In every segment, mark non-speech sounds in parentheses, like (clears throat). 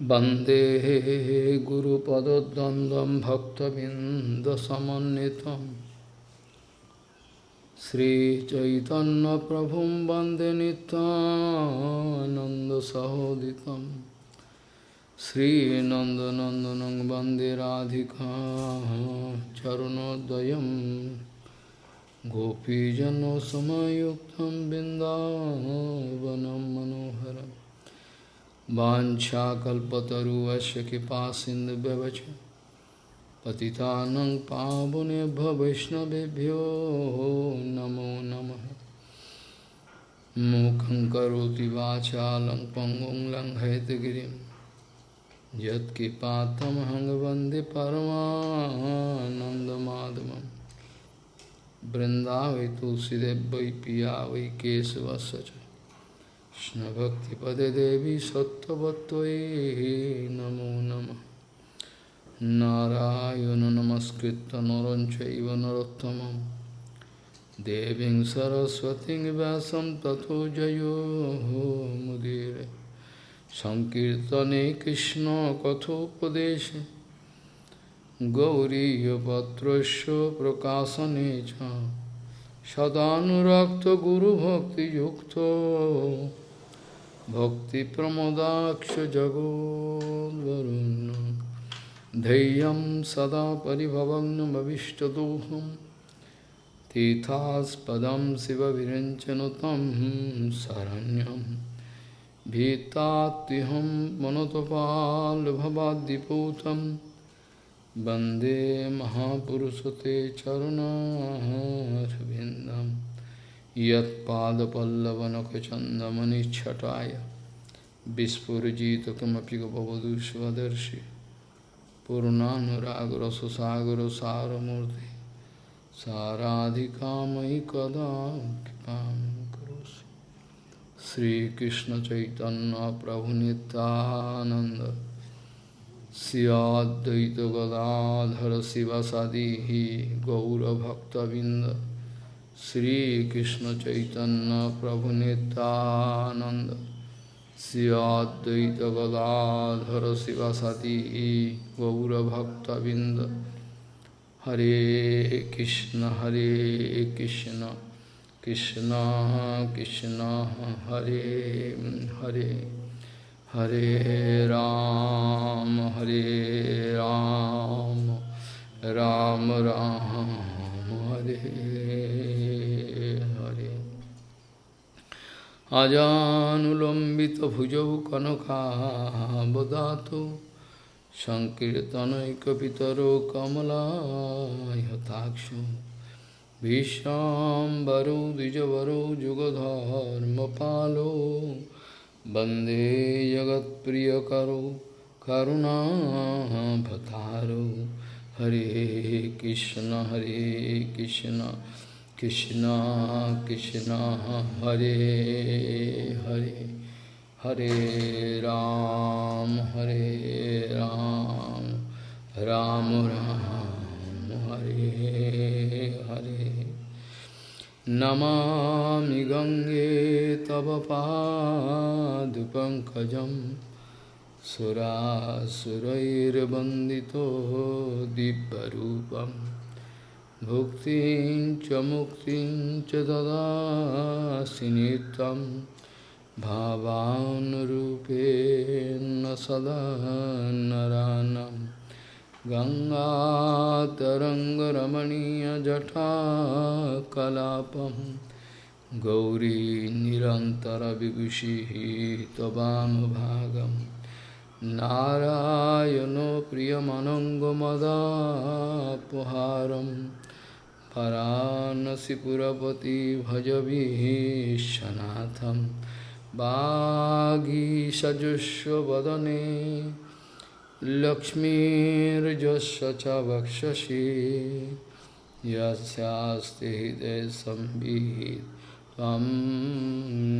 Bande Guru Padodandam Bhaktabindasamanitam Sri Chaitanya Prabhum Bande Nanda Sahoditam Sri Nanda Nandanang Bande Radhika Charunodayam Gopijano Samayuktam Bindavanam Manoharam. वन्दे राधिका चरणोदयं गोपीजनसमयुक्तं बिन्दावनं मनोहरम् वाञ्छाकल्पतरुवस्य कृपा सिन्धुव्यवच पतितानं पावनेभ्य वैष्णवेभ्यो नमो नमः मूकं करोति वाचालं पङ्गुं लङ्घयतगिरिं यत्कृपातमहं वन्दे কৃষ্ণভক্তিপদে দেবী সত্যবত্তয়ে নমো নম। নারায়ণ নমস্কৃত নরঞ্চৈব নরোত্তম দেবীং সরস্বতী ব্যাসম তথো জয়ো মুদির। সংকীর্তনে কৃষ্ণ কথোপদেশে। গৌরীপত্রস্য প্রকাশনে চ। সদানুরক্ত গুরুভক্তিযুক্ত। Bhakti Pramodaksha Jagodvarun Deyam Sada Paribhavagnam Avishtadoham Tithas Padam Siva Virenchanatam Saranyam Bhitatiham Manotopal Bhavadiputam Bande Mahapurusate Charana यत्पादपल्लवनखचन्दमनिच्छटाय। विस्फुरजितकमपि गपवधू स्वदर्शि पूर्णानुरागरससागरसारमूर्ति। साराधिकामयि कदा कृपां करोसि श्रीकृष्णचैतन्यप्रभुनितानन्द श्रियाद्वैतगदाधर शिवसदिः गौरभक्तबिन्द Sri Krishna Chaitanya Prabhu Nityananda Sri Advaita Gadadhara Sivasati Gaura Bhakta Binda Hare Krishna Hare Krishna Krishna Krishna Hare Hare Hare Ram Hare Ram Ram Ram Hare আজানুলম্বিত ভুজৌ কনকাবদাত সংকীর্তনৈকিতর কমলায়তাক্ষ। ভীষ্মরো দ্বিজবরো যুগধর্ম পালো বন্দে জগৎপ্রিয়করো, করুণাভতারো। হরে কৃষ্ণ হরে কৃষ্ণ। कृष्णा कृष्णा, हरे हरे हरे राम हरे राम राम राम, हरे हरे। नमामि गंगे तव पादपङ्कजं सुरासुरैर्वन्दितो दिव्यरूपम्। भुक्तिं च मुक्तिं च ददासि नित्यं भावानुरूपेण सदा नरानं। गङ्गातरङ्गरमणीयजटाकलापं गौरी निरन्तरविभूषिः त्ववानुभागं नारायणो प्रियमनङ्गमदापहारम् परानसिपुरपति भजवीशनाथं वागीषजुष्वदने लक्ष्मीर्जस्य च वक्षसि यस्यास्ति हृदयसंवित् त्वं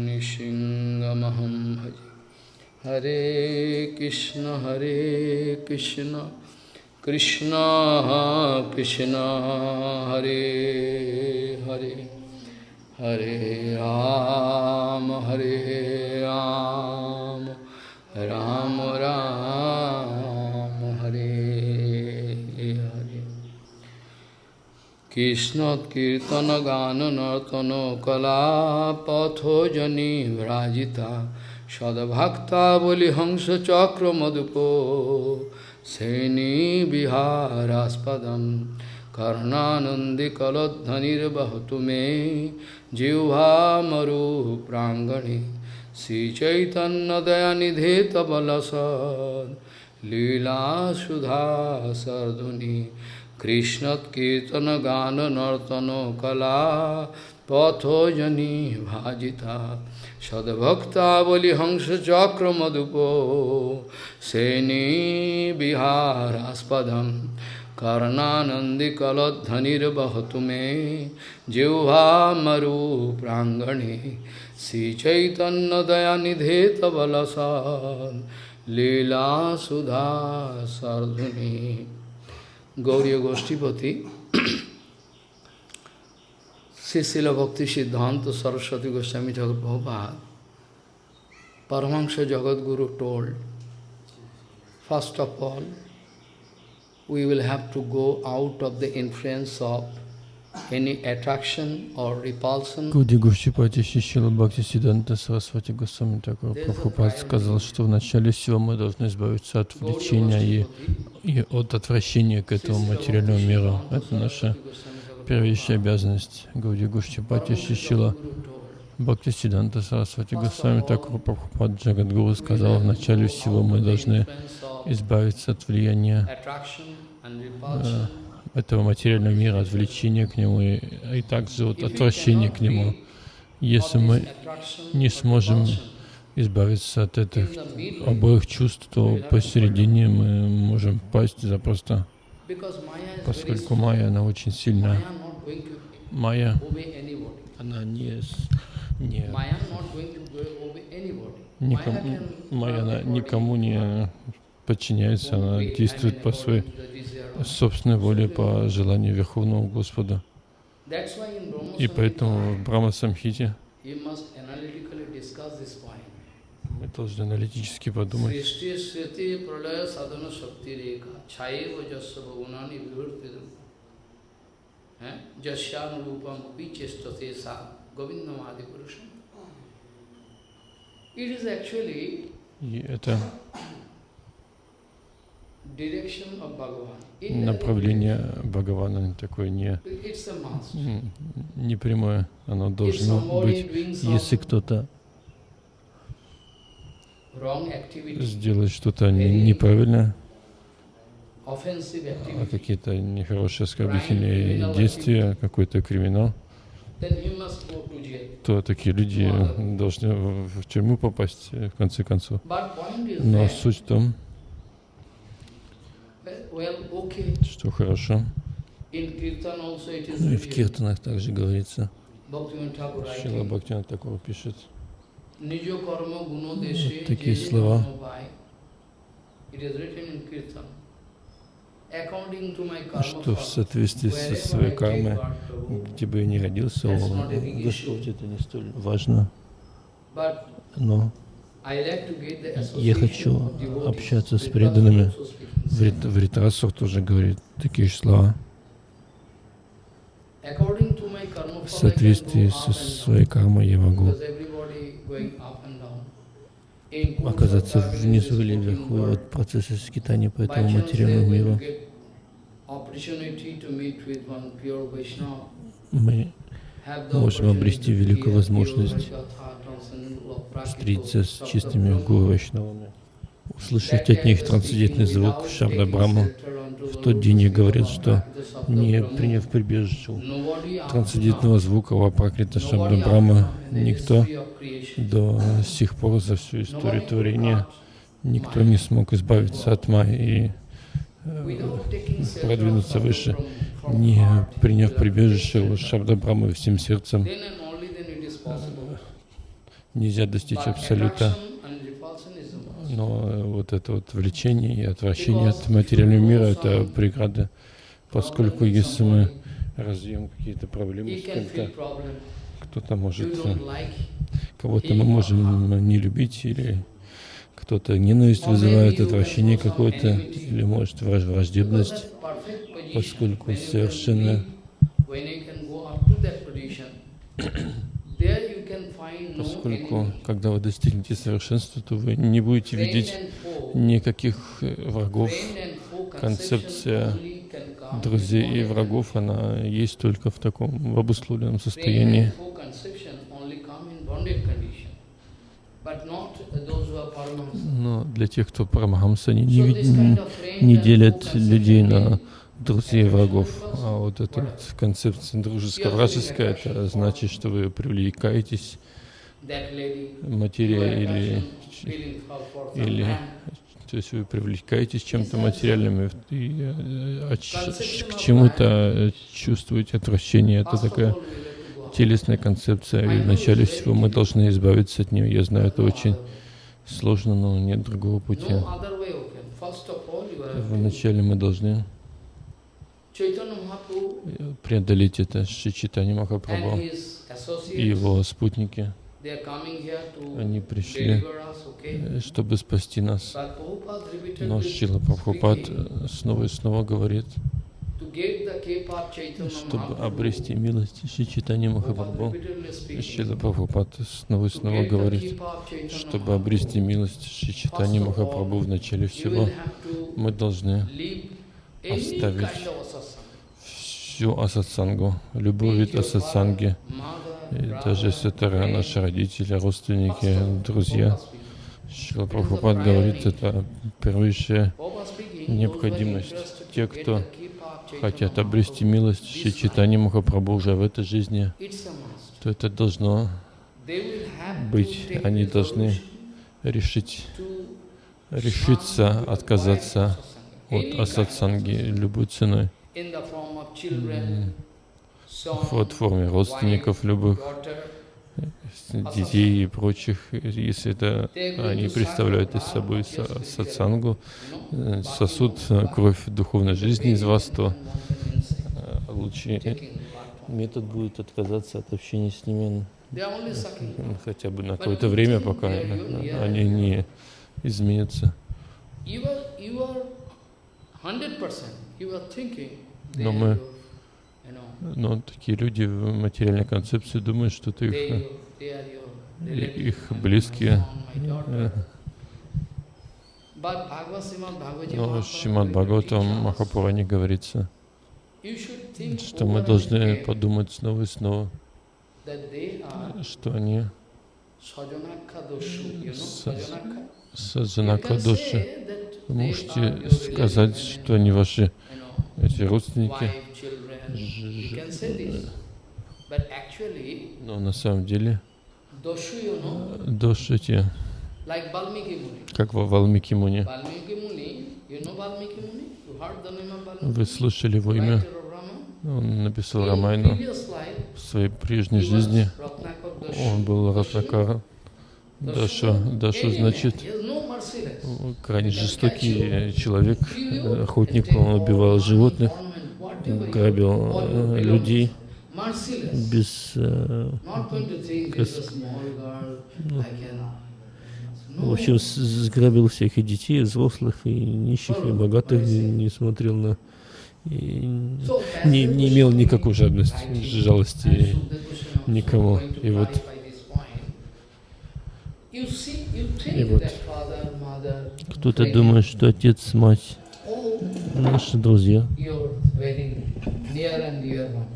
निशिङ्गमहं भजे। हरे कृष्ण हरे कृष्ण। কৃষ্ণ কৃষ্ণ, হরে হরে হরে রাম হরে রাম রাম রাম, হরে হরে। কৃষ্ণ কীর্তন, গান, নর্তন, কলা পথজনী ভ্রাজিতা, সদভক্তা, বলি, হংস, চক্র, মধুপ सेनीविहारास्पदं कर्णानन्दिकलध्वनिर्वहतु मे। जिह्वामरुप्राङ्गणे कृष्णकीर्तन गान नर्तन कला पथोजनी भाजिता। सदभक्तावली हंस चक्र मधुपो सेनी विहारास्पदम। कर्णानंदी कलध्वनिर्वहतु मे जिह्वामरु प्रांगणे श्रीचैतन्यदयानिधे तबलसा लीला सुधा सर्धुनी गौरी गोष्ठीपति Srila Bhakti Siddhanta Saraswati Goswami Thakur Prabhupada, Paramahansa Jagadguru told, first of all, we will have to go out of the influence of any attraction or repulsion. Гуди Гушчипати Шишила Бхакти Сиданта Сарасвати Госвами Такур Прабхупад сказал, что в начале всего мы должны избавиться от влечения и, и от отвращения к этому материальному миру. Это наша первейшая обязанность. Гуди Гушчипати Шишила Бхакти Сиданта Сарасвати Госвами Такур Прабхупад Джагадгуру сказал, начале всего мы должны избавиться от влияния э, этого материального мира, от влечения к нему и, и также от отвращения к нему. Если мы не сможем избавиться от этих обоих чувств, то посередине мы можем пасть запросто, поскольку майя, она очень сильная. Майя, она не, не никому, майя, она никому не подчиняется, она действует по своей собственной воле, по желанию Верховного Господа. И поэтому в Брахма Самхите мы должны аналитически подумать. И это направление Бхагавана такое не, не прямое, оно должно быть. Если кто-то сделает что-то неправильное, а какие-то нехорошие оскорбительные действия, какой-то криминал, то такие люди должны в тюрьму попасть в конце концов. Но суть в том, что хорошо. Ну и в киртанах также говорится. Шила Бхактина такого пишет. Вот такие слова. Что в соответствии со своей кармой, где бы я ни родился, Господь, это не столь важно. Но я хочу общаться с преданными. В Ритасах тоже говорит такие же слова. В соответствии со своей кармой я могу оказаться внизу или вверху от процесса скитания по этому материальному миру. Мы можем обрести великую возможность встретиться с чистыми гуру услышать от них трансцендентный звук Шабда Брахма. В тот день я говорил, что не приняв прибежище трансцендентного звука Вапракрита Шабда Брахма, никто до сих пор за всю историю творения, никто не смог избавиться от Майи и продвинуться выше, не приняв прибежище Шабда Брахмы всем сердцем нельзя достичь абсолюта. Но э, вот это вот влечение и отвращение от материального мира — это преграда, поскольку если мы развьем какие-то проблемы с кем-то, кто-то может, э, кого-то мы можем не любить, или кто-то ненависть вызывает, отвращение какое-то, или может враждебность, поскольку совершенно (coughs) Поскольку, когда вы достигнете совершенства, то вы не будете видеть никаких э, врагов. Концепция Друзей и врагов, она есть только в таком в обусловленном состоянии. Но для тех, кто парамахамса, они не, не делят людей на друзей и врагов. А вот эта вот концепция дружеско-вражеская, это значит, что вы привлекаетесь материей или, или то есть вы привлекаетесь чем-то материальным и, э, ч- ч- к чему-то э, чувствуете отвращение. Это такая телесная концепция, и вначале всего мы должны избавиться от нее. Я знаю, это очень way. сложно, но нет другого пути. Вначале мы должны преодолеть это Шичитани Махапрабху и его спутники. Они пришли, чтобы спасти нас. Но Шила Прабхупад снова и снова говорит, чтобы обрести милость Шичитани Prabhupada Махапрабху. Шила Прабхупад снова и снова говорит, чтобы обрести милость Шичитани Махапрабху в начале всего, мы должны оставить всю асатсангу, любой вид асатсанги, и даже это наши родители, родственники, друзья. Шила Прабхупад говорит, это первейшая необходимость. Те, кто хотят обрести милость Шри Чайтани Махапрабху уже в этой жизни, то это должно быть, они должны решить, решиться отказаться от асатсанги любой ценой. В форме родственников любых, детей и прочих, если это они представляют из собой са- сатсангу, э, сосуд кровь духовной жизни из вас, то э, лучший метод будет отказаться от общения с ними м, хотя бы на какое-то время, пока они не изменятся. You are, you are 100%, you are thinking Но мы- are your, you know, Но такие люди в материальной концепции думают, что ты их, э, их близкие. э, Но will Бхагаватам Махапуране говорится, что мы должны подумать снова и снова, что они саджанака души. Вы можете сказать, что они ваши эти родственники, но на самом деле Muni. как во Валмики Муни. Вы слышали его имя? Он написал Рамайну в своей прежней жизни. Он был Ратнакара. Дашу, Дашу значит крайне жестокий человек, э, охотник, он убивал животных, грабил э, людей без... э, Ну. В общем, с- сграбил всех и детей, и взрослых, и нищих, и богатых, не смотрел на... и не, не имел никакой жадности, жалости. никому. И вот- И вот Кто-то думает, что отец, мать, наши друзья. Very near and dear one.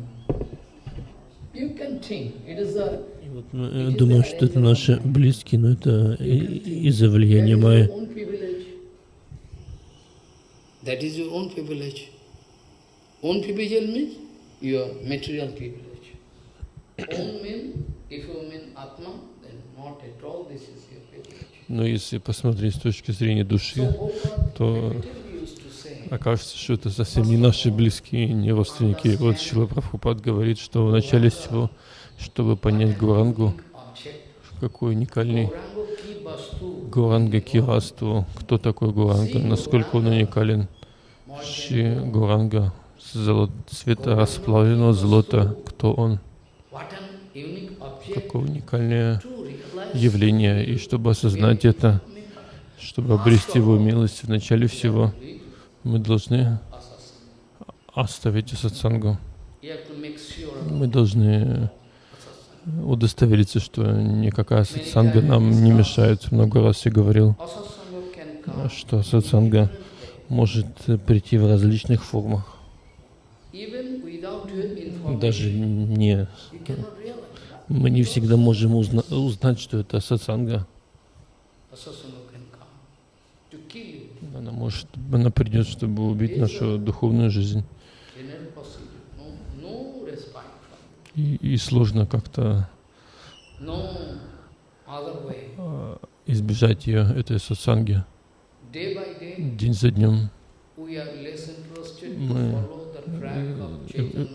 You can think, it is a И вот мы э, думаем, что это наши близкие, но это из-за влияния That is Майя. your own privilege. That is your own privilege. Own privilege means your material privilege. Own means, if you mean Atma, then not at all this is your privilege. Но если посмотреть с точки зрения души, то repeatedly used to say, окажется, что это совсем не наши близкие, не родственники. Вот Шила Прабхупад говорит, что в начале всего, чтобы понять Гурангу, какой уникальный Гуранга Кирасту, кто такой Гуранга, насколько он уникален. Ши Гуранга, золот, цвета расплавленного золота, кто он, какое уникальное явление. И чтобы осознать это, чтобы обрести его милость в начале всего, мы должны оставить сатсангу. Мы должны удостовериться, что никакая сатсанга нам не мешает. Много раз я говорил, что сатсанга может прийти в различных формах. Даже не... Мы не всегда можем узна узнать, что это сатсанга. Она может, она придет, чтобы убить нашу духовную жизнь. И, и сложно как-то а, избежать ее, этой сатсанги. День за днем мы э,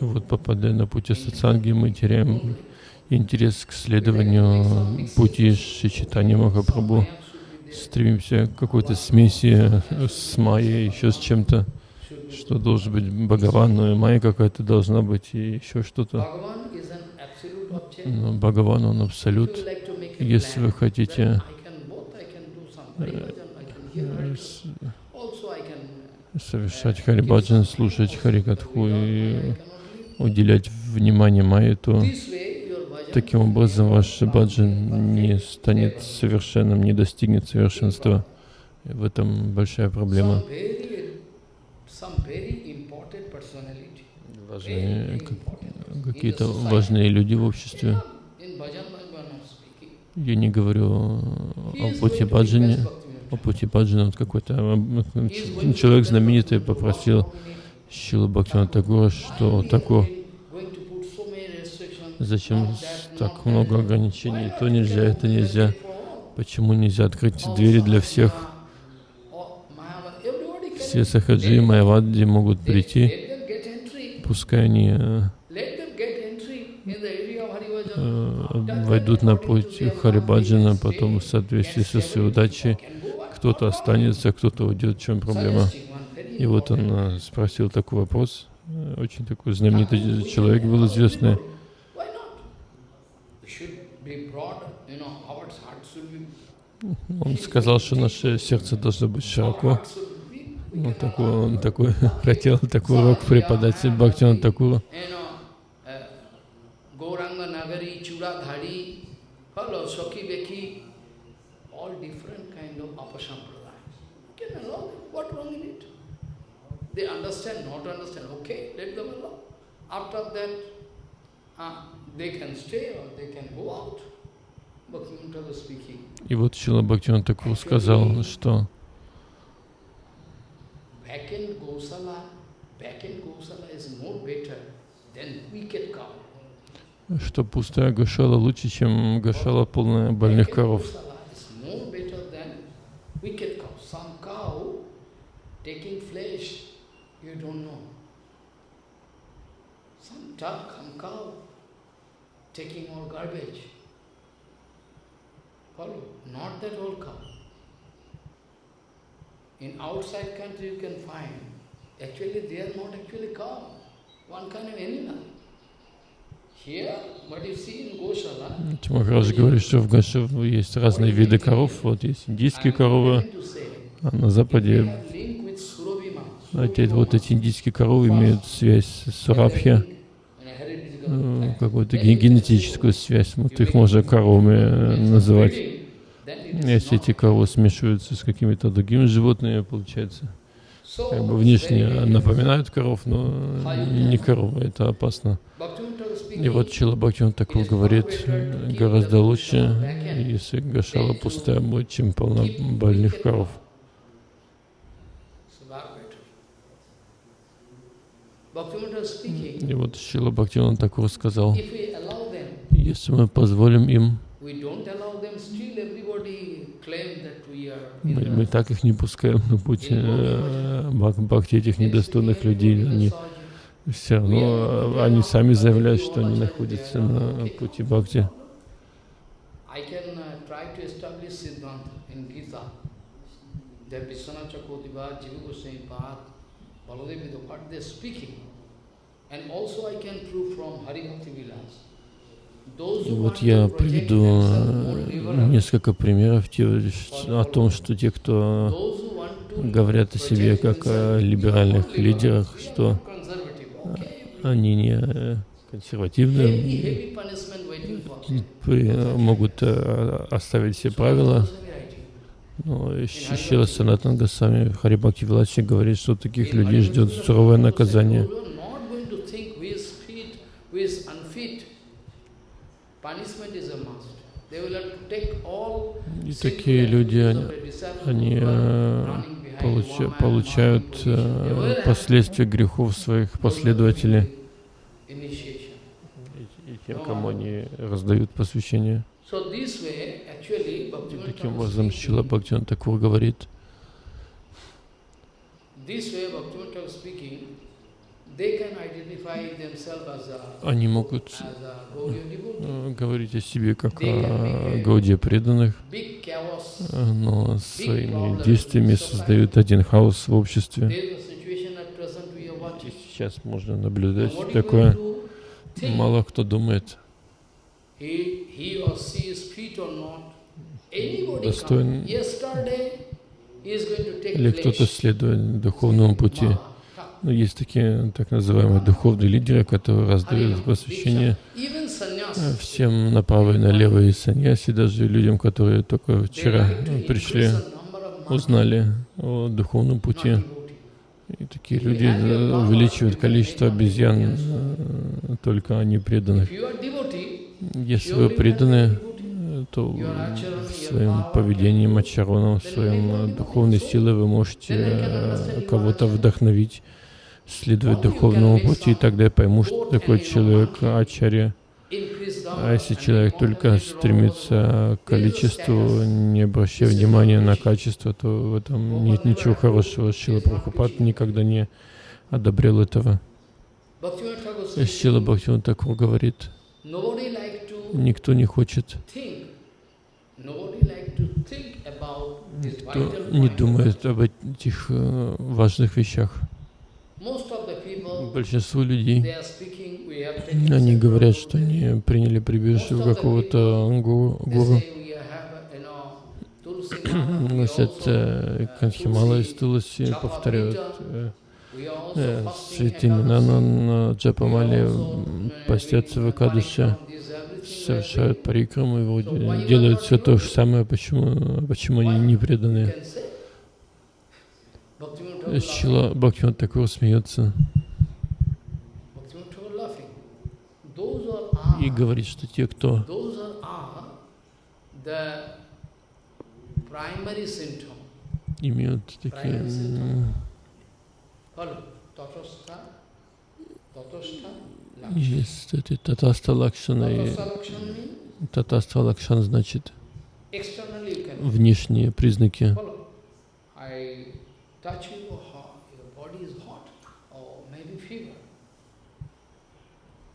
вот попадая на пути сатсанги, мы теряем интерес к следованию пути Шичитани Махапрабху, стремимся к какой-то смеси с майей, еще с чем-то что должен быть Бхагаван, но и майя какая-то должна быть, и еще что-то. Но Бхагаван, он абсолют. Если вы хотите э, совершать Харибаджан, слушать Харикатху и уделять внимание майе, то таким образом ваш баджан не станет совершенным, не достигнет совершенства. В этом большая проблема. Какие-то важные люди в обществе. Я не говорю о пути баджане, о пути баджана. Вот какой-то человек знаменитый попросил Шилу Бхактина Тагура, что такое, зачем так много ограничений, то нельзя, это нельзя, почему нельзя открыть двери для всех. Все сахаджи и майавадди могут прийти, пускай они э, э, войдут на путь Харибаджана, потом в соответствии со своей удачей кто-то останется, кто-то уйдет, в чем проблема. И вот он э, спросил такой вопрос, очень такой знаменитый человек был известный. Он сказал, что наше сердце должно быть широко, вот такой, он такой хотел такой урок преподать Бхактиван Такуру. They. After that, uh, they can stay or they can go out. И вот Шила Бхактиван Такур сказал, что. Что пустая гашала лучше, чем гашала полная больных коров. Duck, some cow, taking all garbage. Follow? Not that old cow. In outside country you can find, actually they are not actually cow, one kind of animal. Here, what you see in Goshala, Махарадж говорит, что в Гоше есть разные виды коров. Вот есть индийские коровы, а на Западе эти, вот эти индийские коровы имеют связь с Сурабхи, какую-то генетическую связь. Вот их можно коровами называть. Если эти коровы смешиваются с какими-то другими животными, получается, как бы внешне напоминают коров, но не коровы, это опасно. И вот Чила Бхактиван такой говорит, гораздо лучше, если гашала пустая будет, чем полна больных коров. И вот Шила Бхактиван такой сказал, если мы позволим им мы, мы так их не пускаем на путь э, бхакти, этих недостойных людей. Они все равно, они сами заявляют, что они находятся на пути бхакти. And also I can prove from Hari Bhakti Vilas. Вот я приведу э, несколько примеров о том, что те, кто говорят о себе как о либеральных лидерах, что они не э, консервативны, при- могут э, оставить все правила. Но Шила Санатан Госвами в Харибхакти Виласе говорит, что таких людей ждет суровое наказание. И такие люди, они, они э, получа- получают э, последствия грехов своих последователей и тем, кому они раздают посвящение. So И таким образом Шила Бхактиван Такур говорит, они могут э, говорить о себе как о Гауде преданных, э, но своими действиями создают один хаос в обществе. И сейчас можно наблюдать такое. Мало кто думает, he or she is fit or not. Достоин- или кто-то следует духовному пути. Но есть такие так называемые духовные лидеры, которые раздают посвящение э, всем направо и налево, и саньяси, даже людям, которые только вчера э, пришли, узнали о духовном пути. И такие люди увеличивают количество обезьян, э, только они преданных. Если вы преданы, become devotee. то в своем поведении, мачароном, в своем э, духовной силой вы можете э, кого-то вдохновить, следовать духовному пути, и тогда я пойму, что такое человек ачарья. А если человек только стремится к количеству, не обращая внимания на качество, то в этом нет ничего хорошего. Шила Прабхупад никогда не одобрял этого. Шила Бхактиван Такур говорит, никто не хочет, think, nobody like to think about this vital не думает об этих э, важных вещах. Большинство людей, они говорят, что они приняли прибежище у какого-то гуру, (clears throat) носят э, канхимала из Туласи, повторяют э, святые имена на, Джапамале, постятся в we совершают парикраму и делают все то же самое, почему, почему они не Thakur Шила Бхактиван такой смеется и говорит, что те, кто имеют такие есть эти татаста лакшана и татаста лакшан значит внешние признаки.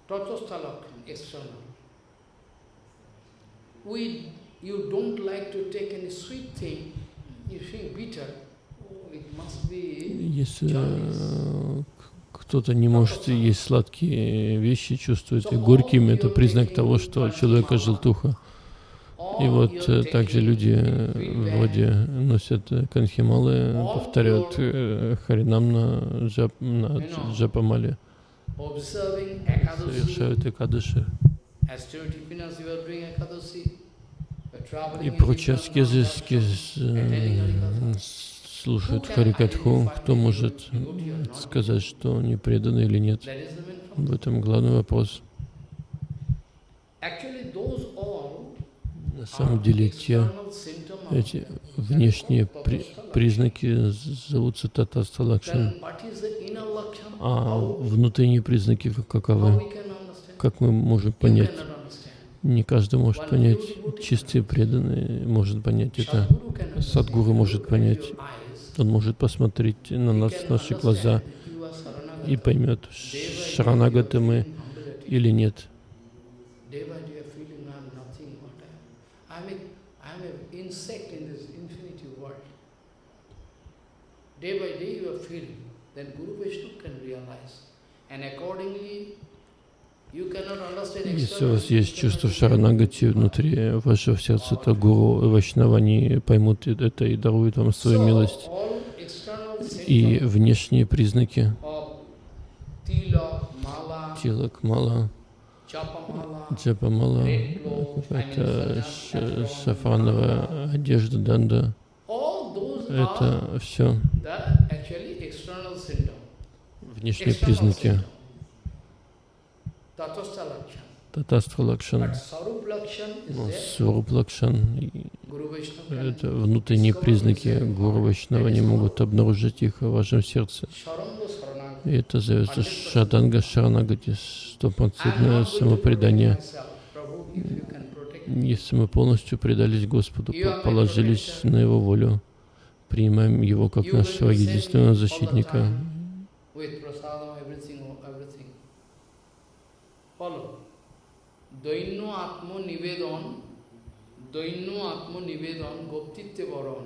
oh. We, you don't like to take any sweet thing, you bitter, oh, it must be Если э, кто-то не может есть сладкие вещи, чувствует их горькими, это признак того, что у человека желтуха. И вот э, также люди э, вроде носят э, канхималы, повторяют харинам на, джап, на дж- джапамале, совершают экадыши и прочие аскезы, аскез, слушают Харикатху. Кто может сказать, что они преданы или нет? В этом главный вопрос. На самом деле те эти внешние при- признаки зовутся татаста лакшан, а внутренние признаки каковы? Как мы можем понять? Не каждый может понять. Чистый преданный может понять это. Садгуру может понять. Он может посмотреть на нас, наши глаза и поймет, шаранагаты мы или нет. Day by day, you are feeling. Then Guru Vishnu can realize. And accordingly, Если у вас есть чувство шаранагати внутри вашего сердца, то гуру и вайшнава, они поймут это и даруют вам свою милость. И внешние признаки Тилак мала, Chapamala, джапамала, red clothes, I mean, какая-то saffron, ш- шафрановая одежда, данда. Это все внешние признаки. Татастха Лакшан, can это внутренние признаки. Гуру Вайшнава не могут обнаружить их в вашем сердце. И это зовется 100%. Шаданга Шаранагати, стопроцентное самопредание. Если мы полностью предались Господу, по- положились на Его волю, принимаем Его как нашего единственного защитника, with prasadam, everything, everything Follow. দৈন্য আত্ম নিবেদন দৈন্য আত্ম নিবেদন গোপ্তিত্বে বরণ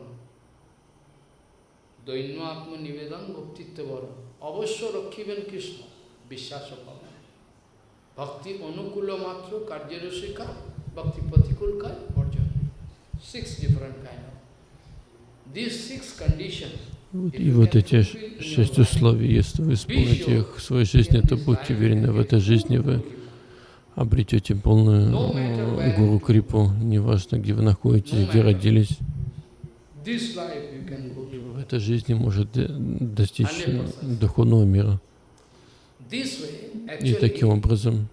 দৈন্য আত্ম নিবেদন গোপ্তিত্বে বরণ অবশ্য রক্ষিবেন কৃষ্ণ বিশ্বাস পাবেন ভক্তি অনুকূল মাত্র কার্যের শিকার ভক্তি প্রতিকূল কাজ অর্জন six different kind of this six condition Вот, и вот эти ш- шесть условий, если вы исполните их в своей жизни, то будьте уверены, в этой жизни вы обретете полную гуру крипу, неважно, где вы находитесь, где родились. To. В этой жизни может э, достичь э, духовного мира. И таким образом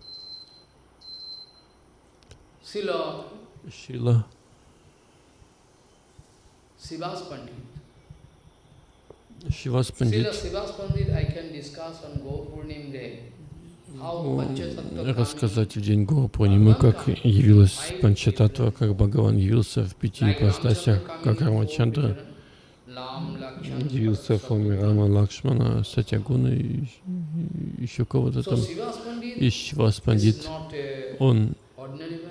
Pandit. Шивас Пандит рассказать в день Гуру Пурнимы, как явилась Панчататва, как Бхагаван явился в пяти ипостасях, как Рамачандра явился в форме Рама, Лакшмана, Сатягуна и еще кого-то там. И Шивас Пандит, он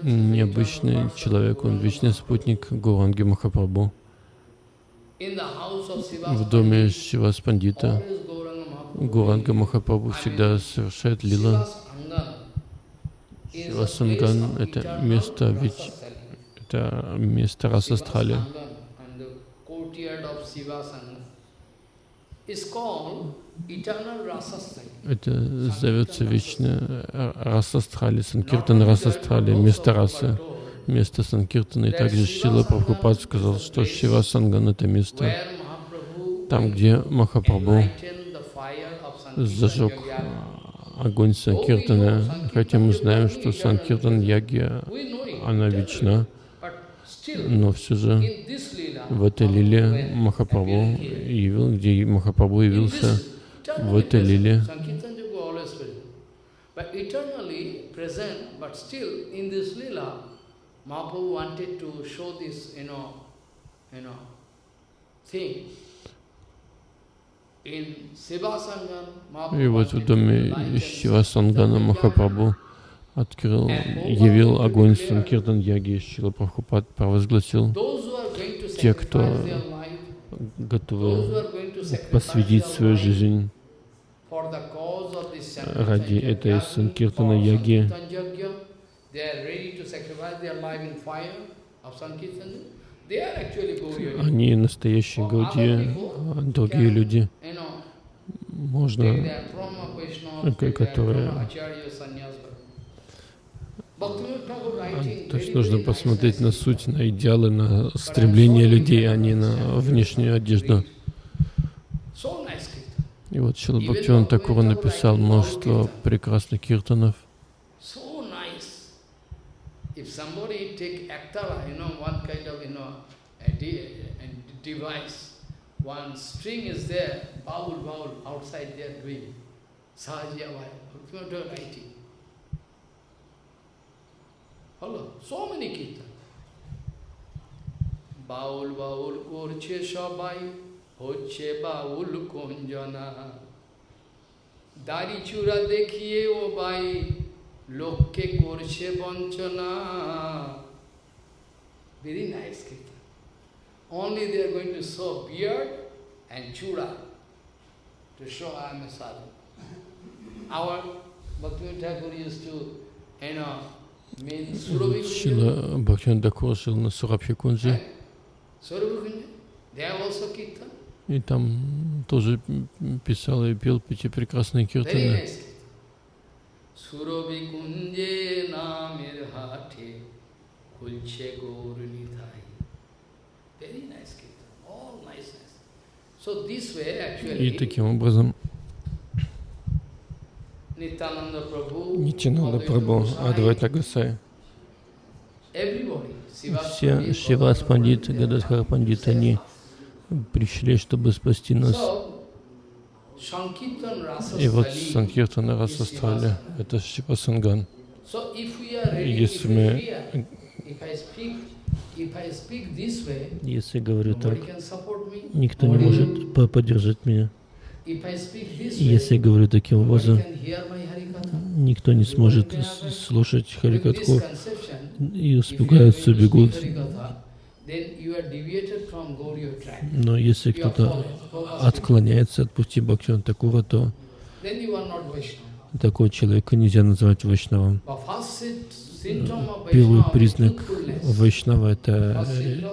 необычный человек, он вечный спутник Гуранги Махапрабху. В доме Шивас Пандита Гуранга Махапрабху всегда совершает лила. Of это место selling. Это место Расастрали. Это зовется вечное э, Расастрали, Санкиртан Расастрали, место расы, место Санкиртана. И также Шила Прабхупад сказал, что Шива Санган — это место, там, где Махапрабху enlightened the fire of Sankirtan зажег огонь Санкиртана, хотя мы знаем, что Санкиртан it, она вечна, но все же в этой лиле Махапрабху явил, где Махапрабху явился в этой лиле. Mahaprabhu wanted to show this, you know, you know, thing. И вот в доме Шива Сангана Махапрабху открыл, явил огонь Санкиртан Яги, Шила Прабхупад провозгласил, те, кто готовы посвятить свою жизнь ради этой Санкиртана Яги, они настоящие Гаудии, а другие люди, them которые- то есть нужно посмотреть на суть, на идеалы, на стремление людей, а не на внешнюю одежду. И вот Шила Бхактиван Такур написал множество прекрасных киртанов, So nice. If somebody take aktara, you know, one kind of, you know, a, de- a device, one string is there, baul, baul, outside they are doing. Sahajya vai, writing. Hello, so many kirtan. Baul Baul করছে সবাই হচ্ছে বাউল কোঞ্জনা দাড়ি চূড়া দেখিয়ে ও বাই লোককে করছে বঞ্চনা very nice Only they are going to show beard and chura to show I am a sadhu. Our Bhaktivinoda Thakur used to, you know, Шила Бхактин Дакур жил на Сурабхикунже. И там тоже писал и пел эти прекрасные киртаны. Сурабхикунже намир хате, кульче горни. И таким образом. Нитянанда Goswami, Адвайта Гасай, все Шивас Gaudara Пандит, Pandit, Гададхар Пандит, они пришли, чтобы спасти нас. И вот Санкиртана Расастрали, это Шива Санган. Если мы- Если говорю так, никто не может по- поддержать меня. Если я говорю таким образом, никто не сможет слушать Харикатху и испугаются, бегут. Но если кто-то отклоняется от пути Бхактивана Такура, то такого человека нельзя назвать Вайшнавом. Первый признак. Вайшнава — это э,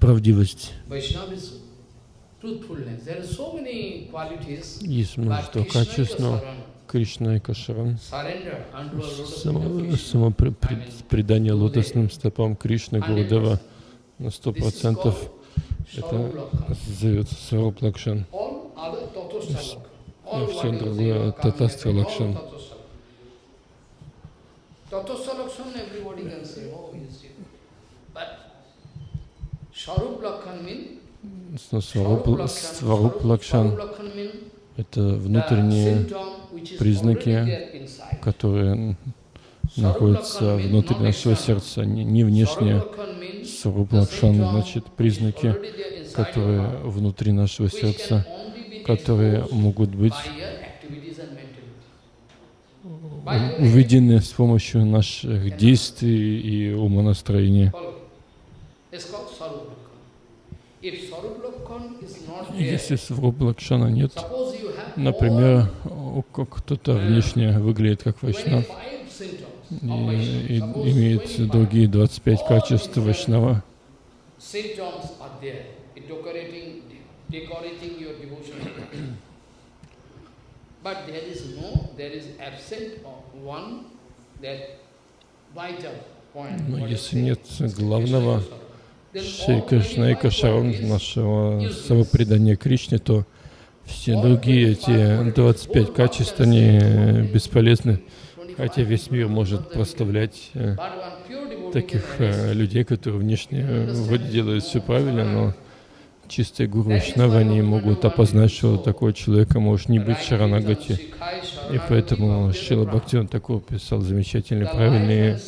правдивость. Есть множество качеств, но Кришна и Кашаран, само, предание лотосным стопам Кришны, 100%. Гурудева на сто процентов это зовется Сваруб Лакшан. You другое all Лакшан. Tatostalakhan everybody can say, oh. But Sarup Lakhan means Сваруб Лакшан — это внутренние, признаки, которые находятся внутри нашего сердца, не, не внешние. Сваруб Лакшан значит признаки, которые внутри нашего сердца, которые могут быть у- увидены с помощью наших действий и умонастроения. Если Сваруб Лакшана нет, например, кто-то внешне выглядит как Вайшнав и, и имеет другие 25 качеств Вайшнава, symptoms are there, decorating, decorating your devotion. But there is no, there is absent one, that vital point. но is если нет главного Шри Кришна и 25 Кашаран qualities нашего самопредания Кришне, то все другие эти 25 качеств, они бесполезны. Хотя весь мир может прославлять э, таких э, людей, которые внешне делают все правильно, но чистые гуру они могут опознать, что у такого человека может не быть шаранагати. И поэтому Шила Бхактиван Такур писал замечательные, правильные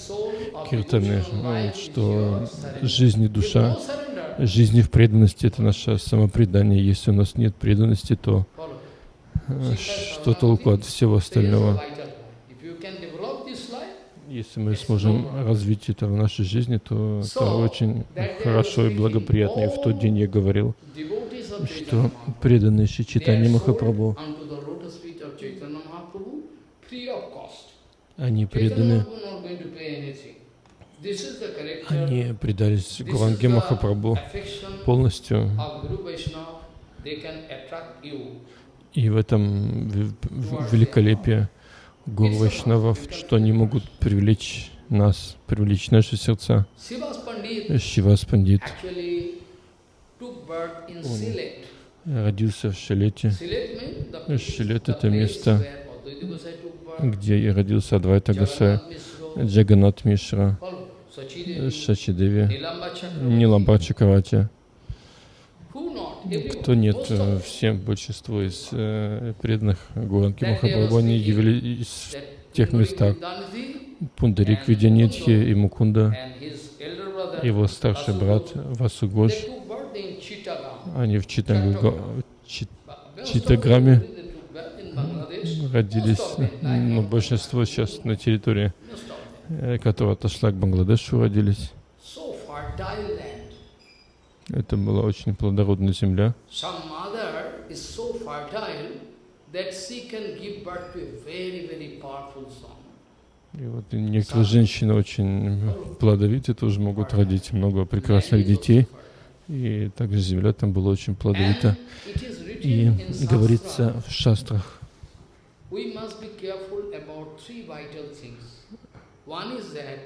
киртаны, ну, что жизнь и душа, жизнь в преданности — это наше самопредание. Если у нас нет преданности, то э, что толку от всего остального? Если мы сможем развить это в нашей жизни, то это очень хорошо и благоприятно. И в тот день я говорил, что преданные Шри Чайтанья Махапрабху, они преданы, они предались Гуранге Махапрабху полностью. И в этом в- в- великолепие Гуру Вайшнавов, что они могут привлечь нас, привлечь наши сердца. Шивас Пандит. Он родился в Шилете, Шилет это место, где и родился Адвайта Гасая, Джаганат Мишра, Шачидеви. Ниламбар Чакравати. Кто нет, э, всем большинство из э, преданных Махапрабху, were они явились that тех местах. Пундарик Видянитхи и Мукунда, его старший брат Васугош, они в Читанга- Чи- But most of Читтаграме them, they took birth in Bangladesh. родились, ну, большинство сейчас на территории, э, которая отошла к Бангладешу, родились. Это была очень плодородная земля. И вот некоторые женщины очень плодовитые, тоже могут родить много прекрасных детей. И также земля там была очень плодовита. И говорится в шастрах. One is that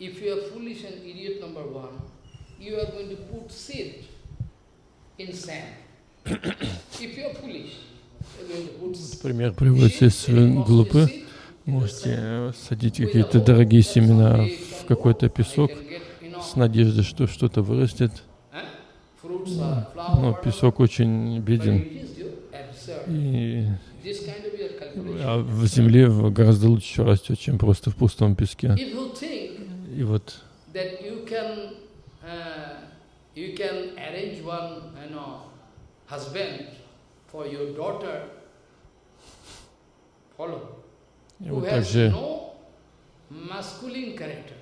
if you are foolish and idiot number one, you are going to put seed in sand. (coughs) if you are foolish, you are going to put seed. Пример приводится, если вы глупы, можете садить какие-то дорогие семена в какой-то песок с надеждой, что что-то вырастет. Но песок очень беден. И а в земле гораздо лучше растет, чем просто в пустом песке. И вот you can uh, arrange one you know husband for your daughter follow who has no masculine character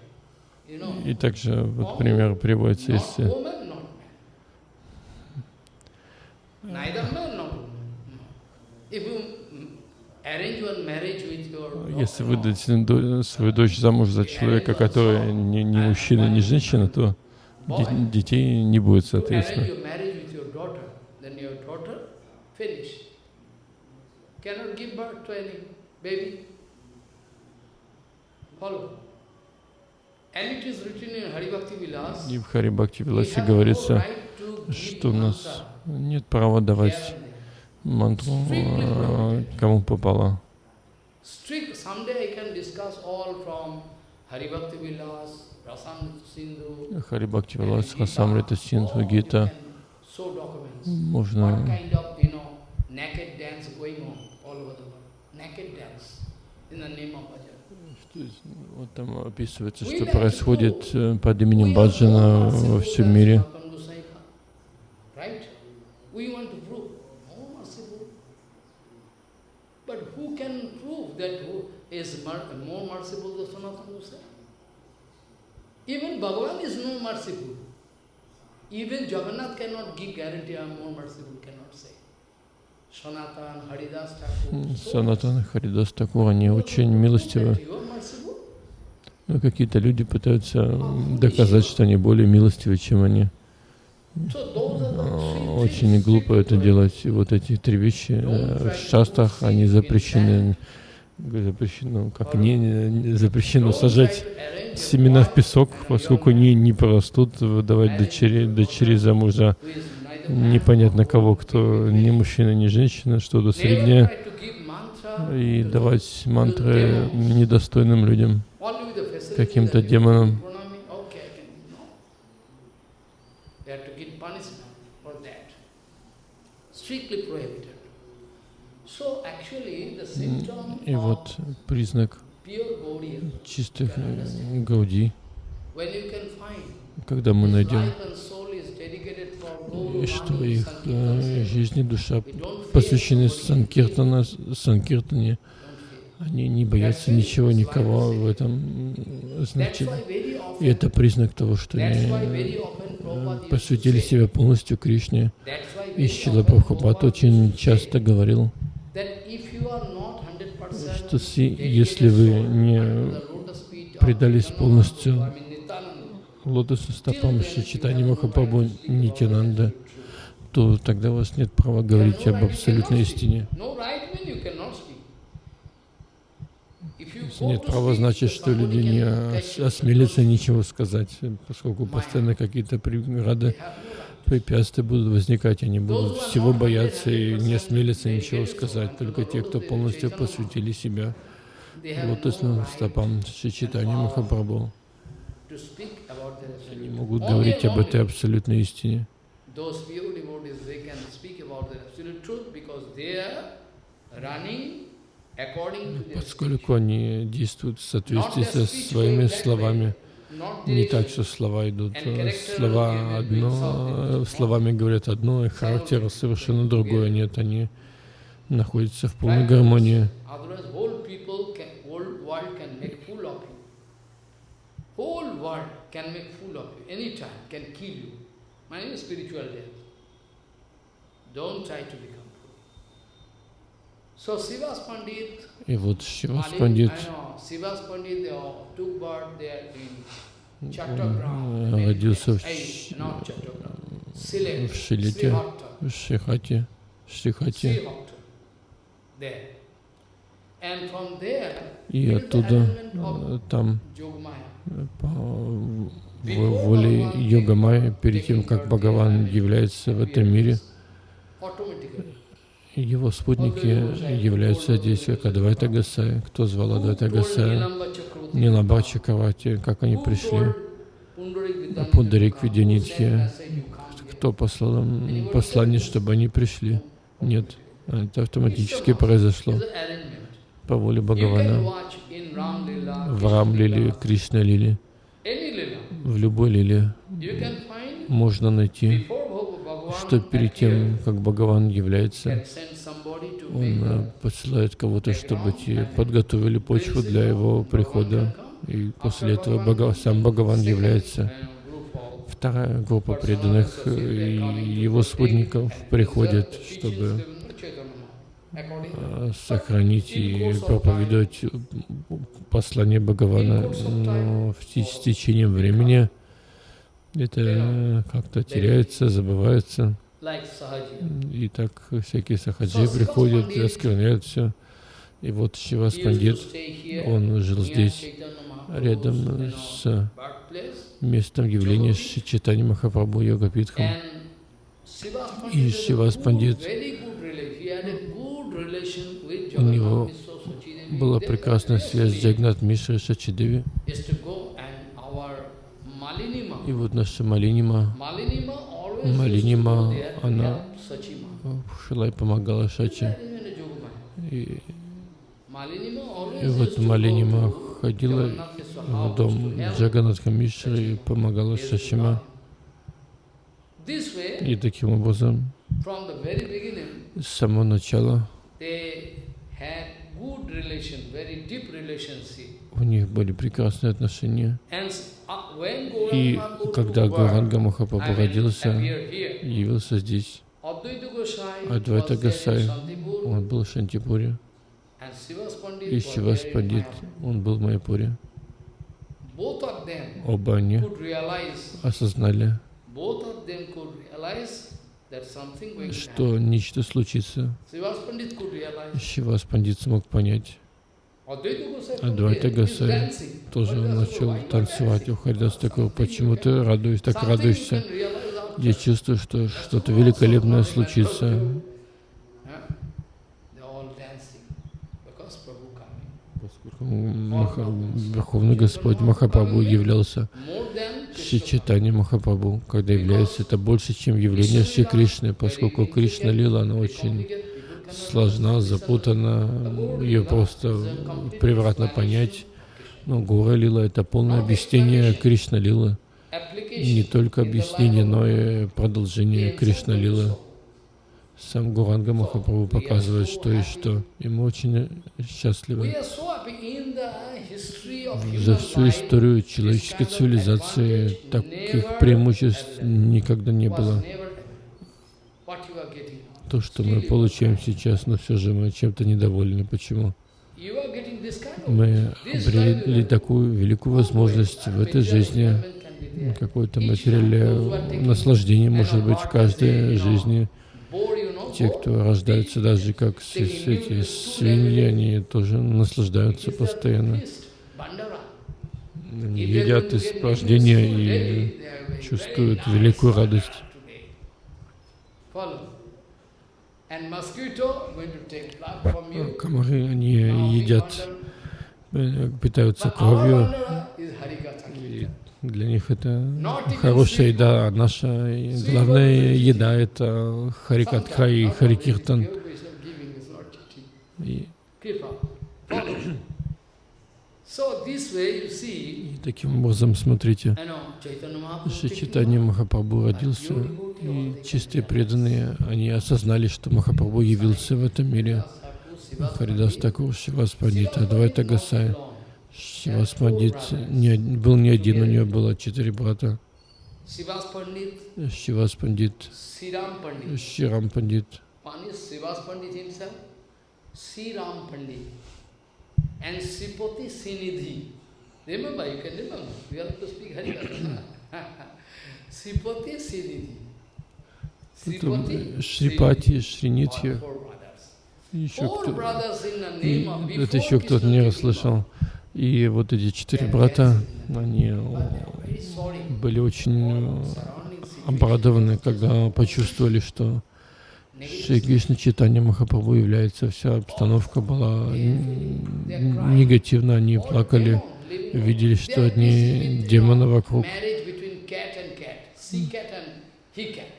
и также вот пример приводится, если mm, если выдать до- свою дочь замуж за человека, который не, не мужчина, не женщина, то детей не будет, соответственно. И в Хари Бхакти Виласе говорится, что у нас нет права давать мантру э, кому попало. Strict, someday I can discuss all from Hari Bhakti Vilas, Rasam Sindhu, Хари Бхакти and Вилас, Gita. Расамрита Синдху, Гита. Можно Вот там описывается, что происходит э, под именем Баджана во всем мире. Is more merciful than Sanatana Gosai? Even Bhagavan is no merciful. Even Jagannath cannot give guarantee I am more merciful, cannot say. Санатан Харидас Такур, они очень милостивы. Но какие-то люди пытаются доказать, что они более милостивы, чем они. А, Очень глупо это делать. И вот эти три вещи э, в шастах, они запрещены, запрещено, как не, не запрещено сажать семена в песок, поскольку они не порастут, выдавать дочери, дочери замужа непонятно кого, кто ни мужчина, ни женщина, что-то среднее, и давать мантры недостойным людям, каким-то демонам. И вот признак чистых э, гауди, когда мы найдем, и что их э, жизнь и душа посвящены санкиртана, санкиртане, они не боятся ничего, никого в этом значит. И это признак того, что они э, посвятили себя полностью Кришне. И Шила Прабхупад очень часто говорил, что если вы не предались полностью лотосу стопам Шичитани Махапрабху Нитянанда, то тогда у вас нет права говорить об абсолютной истине. Если нет права, значит, что люди не ос- осмелятся ничего сказать, поскольку постоянно какие-то преграды, препятствия будут возникать, они будут всего бояться и не осмелятся ничего сказать. Только те, кто полностью посвятили себя. Лотосным стопам Шичитани Махапрабху, они могут говорить об этой абсолютной истине. Their Поскольку они действуют в соответствии со своими словами, не так, что слова идут, э, слова одно, э, словами говорят одно, и характер совершенно другое. Нет, они находятся в полной гармонии. Otherwise, whole people can, whole world can make fool of you. Whole world can make fool of you anytime, can kill you. My name is spiritual death. Don't try to become fool. So Sivas Pandit, И вот Шивас Пандит э, родился в, в Srihatta. в Шихате, there, И оттуда, э, там, э, по воле Йога Майя, перед тем, как Бхагаван является в этом мире. Его спутники являются здесь как Адвайта Гасай. Кто звал Адвайта Гасая? Ниламба Чакравати. Как они пришли? Пундарик Видянитхи. Кто послал им послание, чтобы они пришли? Нет. Это автоматически произошло по воле Бхагавана. В Рам Лиле, Кришна Лиле, any Lila. в любой Лиле можно найти, что перед тем, как Бхагаван является, Он э, посылает кого-то, чтобы те подготовили почву для его прихода. И после этого сам Бхагаван является. Вторая группа преданных э, и его спутников приходит, чтобы э, сохранить и проповедовать послание Бхагавана. Но в те- с течением времени это э, как-то теряется, забывается. И так всякие сахаджи приходят оскверняют все. И вот Шивас Пандит, он жил здесь, рядом с местом явления Читани Махапрабху Йогапитхам. И Шивас Пандит, у него была прекрасная связь с Джагнат Мишрой Шачидеви. is to go and our Malinima. И вот наша Малинима, Малинима, она Sachima. Шилай помогала Шачи. И, и вот Малинима ходила в дом Джаганатха Мишры и помогала Шачима. И таким образом, с самого начала у них были прекрасные отношения. Uh, И когда Гуранга Махапрабху родился, явился здесь, Адвайта Гасай, он был в Шантипуре, и Шивас Пандит, он был в them Оба они осознали, что нечто случится. Шивас Пандит смог понять. Адвайта he's Гасай тоже начал танцевать. У Харидас такой, почему ты радуешь, так радуешься? Я чувствую, что что-то великолепное случится. Поскольку Маха- Верховный Господь Махапрабху являлся. Чайтанья Махапрабху, когда является это больше, чем явление Шри Кришны, поскольку Кришна Лила, она очень сложна, запутана, ее просто превратно понять. Но Гора Лила — это полное объяснение Кришна Лилы. Не только объяснение, но и продолжение Кришна Лилы. Сам Гуранга Махапрабху показывает, что и что. И мы очень счастливы. За всю историю человеческой цивилизации таких преимуществ никогда не было. То, что мы получаем сейчас, но все же мы чем-то недовольны. Почему? Мы обрели такую великую возможность в этой жизни, какое-то материальное наслаждение может быть в каждой жизни. Те, кто рождаются даже как эти свиньи, они тоже наслаждаются постоянно. Они едят из рождения и чувствуют великую радость. Комары, они едят, э, питаются кровью, и для них это хорошая еда, а наша главная еда это харикатха и харикиртан. И, таким образом, смотрите, Шри Чайтанья Махапрабху родился, и чистые преданные, они осознали, что Махапрабху явился в этом мире. Харидас Такур, Шивас Пандит, Адвайта Гасай. Шивас Пандит не, был не один, у него было четыре брата. Sivas Pandit, Шивас Пандит. Ширам Пандит, and Sripati Sinidhi. Remember, you can remember, we have to speak Harikatha. (laughs) Sripati Sinidhi. Потом Шрипати, Шринитхи. Еще кто, это еще кто-то не расслышал. И вот эти четыре брата, они sorry. были очень э, обрадованы, когда почувствовали, что Шри Кришна Читания Махапрабху является. Вся обстановка была негативна, они плакали, видели, что одни демоны вокруг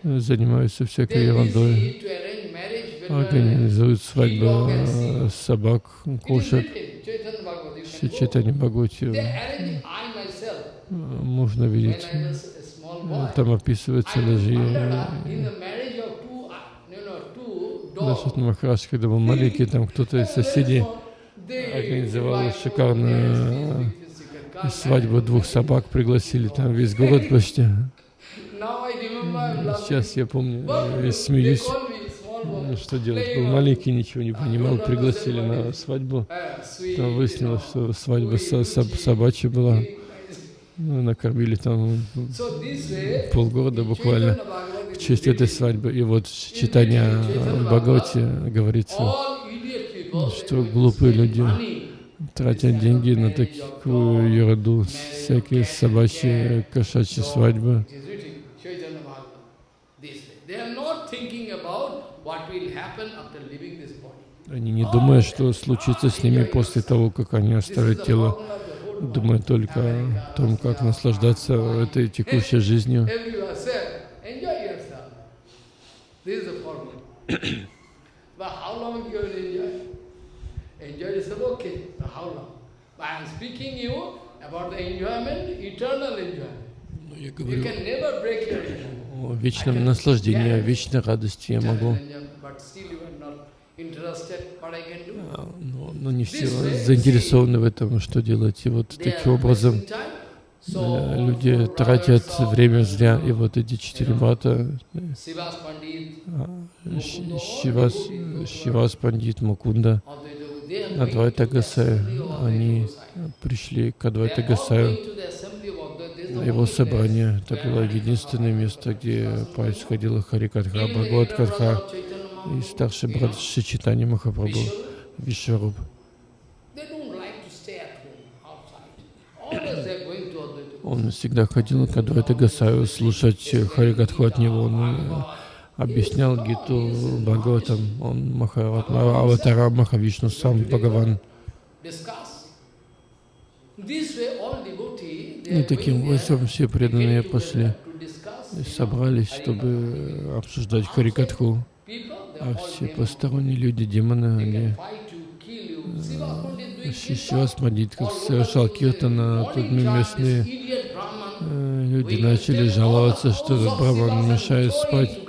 Занимаются всякой ерундой, организуют свадьбы э, собак, It is кошек. go. Читания Бхагавати э, можно видеть. Э, Там описывается даже э, uh, Дашат dogs, Махарадж, когда был маленький, там кто-то из соседей организовал шикарную э, свадьбу двух собак, пригласили там весь город почти. Сейчас я помню, they смеюсь. что делать? Был маленький, ничего не понимал, пригласили на свадьбу. Там выяснилось, что свадьба со- со- собачья была. Ну, накормили там полгорода буквально в честь этой свадьбы. И вот читание Бхагавати говорится, что глупые люди тратят деньги на такую ерунду, всякие собачьи, кошачьи свадьбы. It is written, Chaitanya Bhagavad, this way. They are not thinking about what will happen after leaving this body. Они не думают, что случится с ними после того, как они оставят тело. Думают только о том, как наслаждаться этой текущей жизнью. Ну, Я говорю о вечном наслаждении, о вечной радости я могу. Но, но не все заинтересованы в этом, что делать. И вот таким образом э, люди тратят время зря. И вот эти четыре брата, э, а, Щ- Шивас, Шивас Пандит, are Адвайта Гасая, они пришли к Адвайта Гасаю. Его собрание, это было единственное место, где происходила Харикатха, Even the Бхагават elder Катха brother of Chaitanya и старший брат Шичитани Махапрабху, Вишваруб. Он всегда ходил к Адвайта Гасаю слушать Харикатху от него. Он э, объяснял Гиту Бхагаватам. Он Махаратма, Аватара Махавишну, сам Бхагаван. Discuss. This way all devotee, they И таким образом все преданные know, собрались, чтобы обсуждать Харикатху. А все посторонние люди, демоны, они kirtan. Мадит, совершал киртана, тут местные люди начали жаловаться, что этот Брахман мешает спать.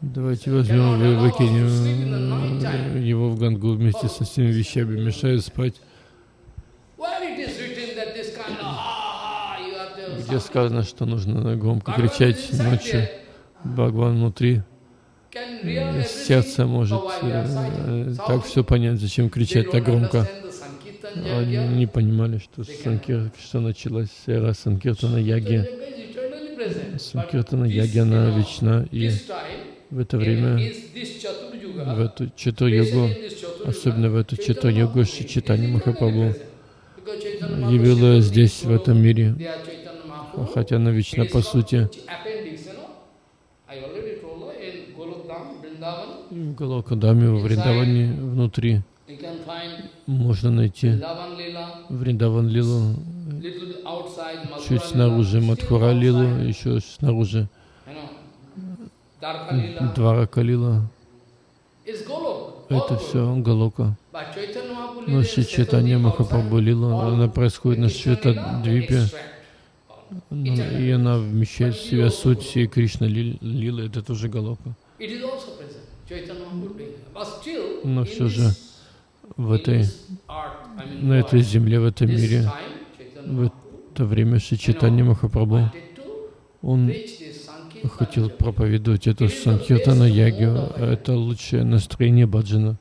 Давайте возьмем и выкинем его в Гангу вместе со всеми вещами, мешает спать. Где сказано, что нужно громко кричать ночью, Бхагван внутри, э, сердце может э, так все понять, зачем кричать так громко. Они не понимали, что, санкир, что началась эра Санкиртана Яги. Санкиртана Яги, она вечна, и в это время, в эту Чатур-йогу, особенно в эту Чатур-йогу, Читани Махапрабху явила здесь, в этом мире, хотя она вечна по сути. В Галокадаме, в Вриндаване, внутри можно найти Вриндаван Лилу, чуть снаружи Мадхура Лилу, еще снаружи Дварака Лила. Это все Галока. Но Шри Чайтанья Махапрабху Лила, она происходит на Швета Двипе, и она вмещает в себя суть всей Кришна Ли- Лилы, это тоже Галока. Но все же в этой, на этой земле, в этом мире, в это время Шри Чайтанья Махапрабху, он хотел проповедовать эту Санкиртана Ягию, это лучшее настроение баджана.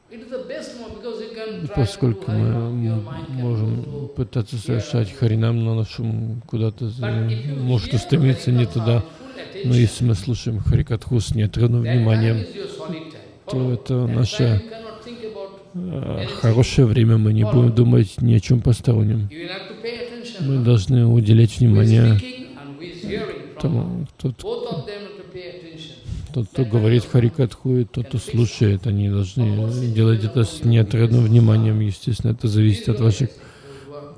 Поскольку мы можем пытаться совершать харинам, но наш ум куда-то за- может устремиться не туда, но если мы слушаем Харикатху с неотрывным вниманием, то это наше э, хорошее время, мы не будем думать ни о чем постороннем. Мы должны уделять внимание тому, тот, Both of them have to pay attention. Тот, кто говорит Харикатху, и тот, кто слушает. Они должны делать это с неотрывным вниманием. Естественно, это зависит от ваших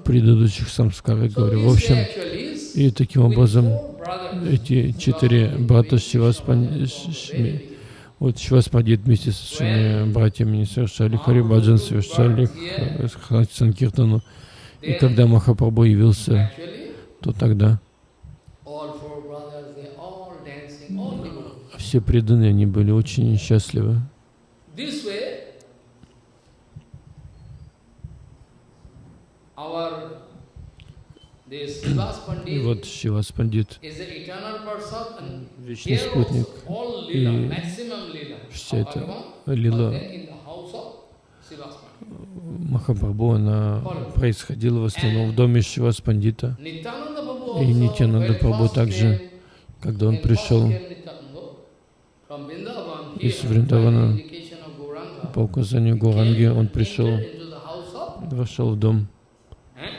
предыдущих самскар, я говорю. В общем, и таким образом эти четыре брата Шиваспан... Ш- Вот Шиваспадит вместе со своими братьями совершали Харибаджан, совершали Санкиртану. И когда Махапрабху явился, то тогда all four brothers, they all dancing, all devotees. Все преданные, они были очень счастливы. И вот person and вечный спутник, и вся эта лила. Махапрабху, она происходила в основном в доме. Nityananda Prabhu И Нитянанда Прабху также, когда он пришел из Вриндавана, по указанию Гуранги, он пришел, вошел в дом Eh?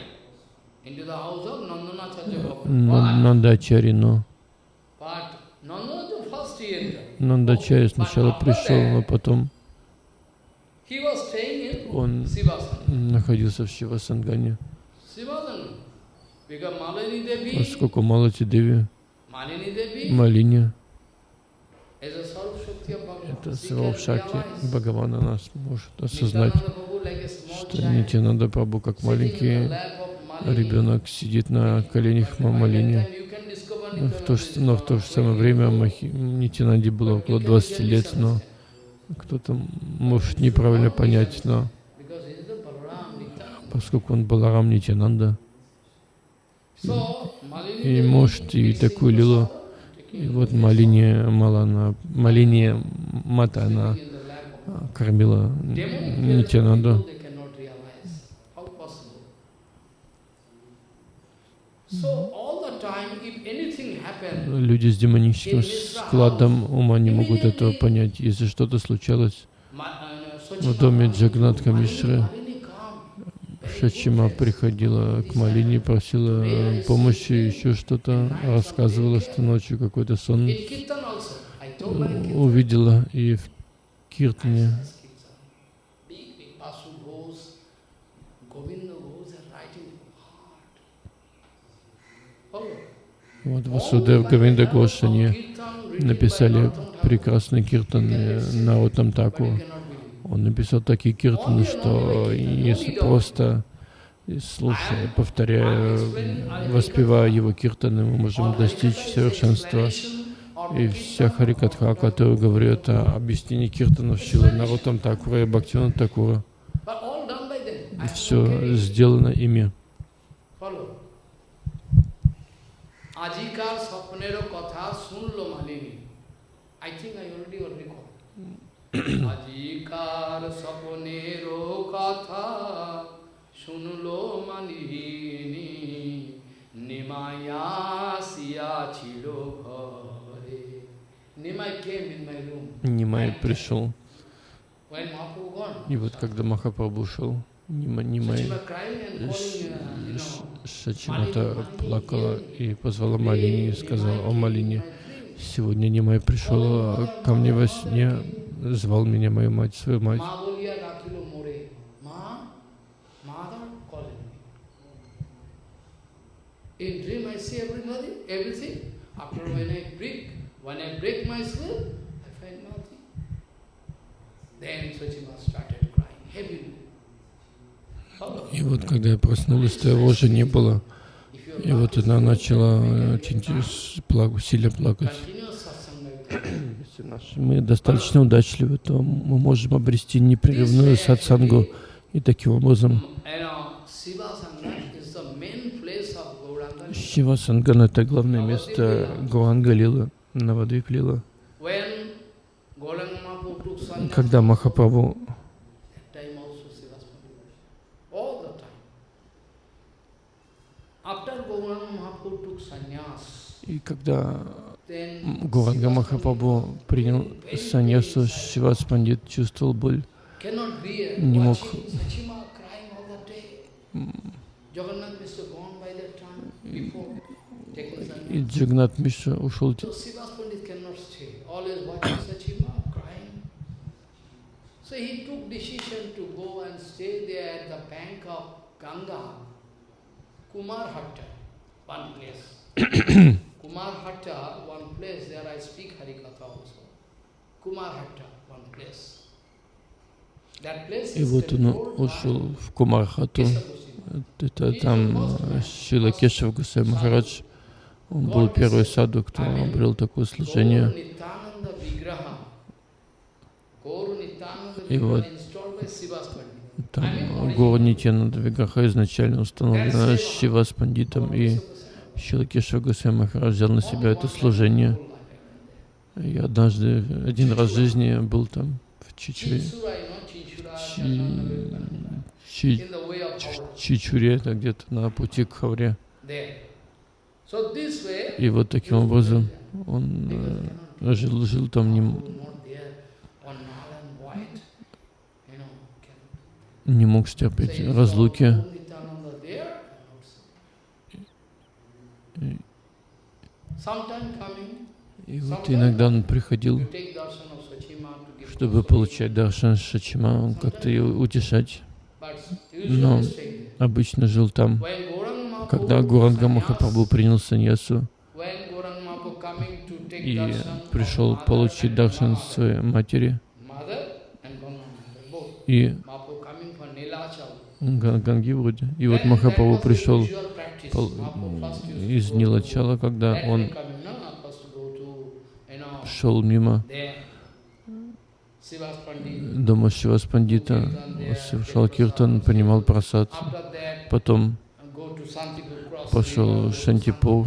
Нандачари, но. Нандачари сначала пришел, но потом он находился в Шивасангане. Поскольку Малати Деви, Malini Devi Малиня, is a Sarv Can Сварабшакти, realize Бхагавана нас может осознать, что Нитянанда Прабху, как маленький ребенок, сидит на коленях But by that Малини. time you can discover Ну, В то, же- но в то же самое время. Махи, Нитянанде было около you can 20 get лет, но кто-то может неправильно понять, но поскольку он Баларам Нитянанда, и Devi может и такую лилу, и вот Малине Малана, Малине Мата, она а, кормила Нитянанду. Люди с демоническим складом ума не могут этого понять. Если что-то случалось в доме Джагнатха Мишры, Шачима приходила к Малине, просила помощи, еще что-то, рассказывала, что ночью какой-то сон Kirtan, увидела и в Киртане. Вот Васудев Гавинда Гош, они написали прекрасный киртан э, на Утам Таку. Он написал такие киртаны, что если просто слушая, повторяя, воспевая его киртаны, мы можем достичь совершенства. И вся Харикатха, которая говорит о объяснении киртанов Шила Нарутам Такура и Бхактина Такура, все сделано ими. Ajikar Sapnero Katha Sunlo Malini. I think I already already called. Нимай пришел. И вот когда Махапрабху ушел, Нима, Нимай Шачимата плакала и позвала Малине и сказала, о Малине, сегодня Нимай пришел ко мне во сне, звал меня мою мать, свою мать. In dream I see everybody, everything. After when I break, when I break my sleep, I find nothing. Then Swachima started crying heavily. И вот когда я проснулась, то его уже не было. И вот она начала сильно плакать. Если мы достаточно удачливы, то мы можем обрести непрерывную сатсангу. И таким образом. Шива Санган — это главное место Гуанга Лила, Навадвип Лила. Когда Махапрабху И когда Гуранга Махапрабху принял саньясу. Шивас Пандит чувствовал боль не мог и. Джагнат Миша ушел So he took decision to go and stay there at the bank of Ganga, Kumar Hatta, one place. Kumar Hatta, one place, there I speak Harikatha also. Kumar Hatta, one place. И вот он ушел в Кумархату. Это там э, Шила Кешев Гусей Махарадж. Он был первый саду, кто обрел такое служение. И вот. Там Гора Нитьянанда Виграха изначально установлена Шива с пандитом, и Шилакеша Гусей Махарадж взял на себя это служение. Я однажды, один раз в жизни был там, в Чичуре, Чи- Чи- Чичуре, это где-то на пути к Хавре. И вот таким образом он э, жил, жил там, не, не мог стерпеть разлуки. Gaur Nityananda there, cannot say. И- Sometime coming, И вот иногда он приходил, чтобы получать даршан Шачима, как-то ее утешать. Но обычно жил там. Когда Гуранга Махапрабху принял саньясу и пришел получить даршан своей матери, и Ганги вроде. И вот Махапрабху пришел из Нилачала, когда он шел мимо дома Шивас Пандита, совершал киртан, принимал просад, потом пошел в Шантипур,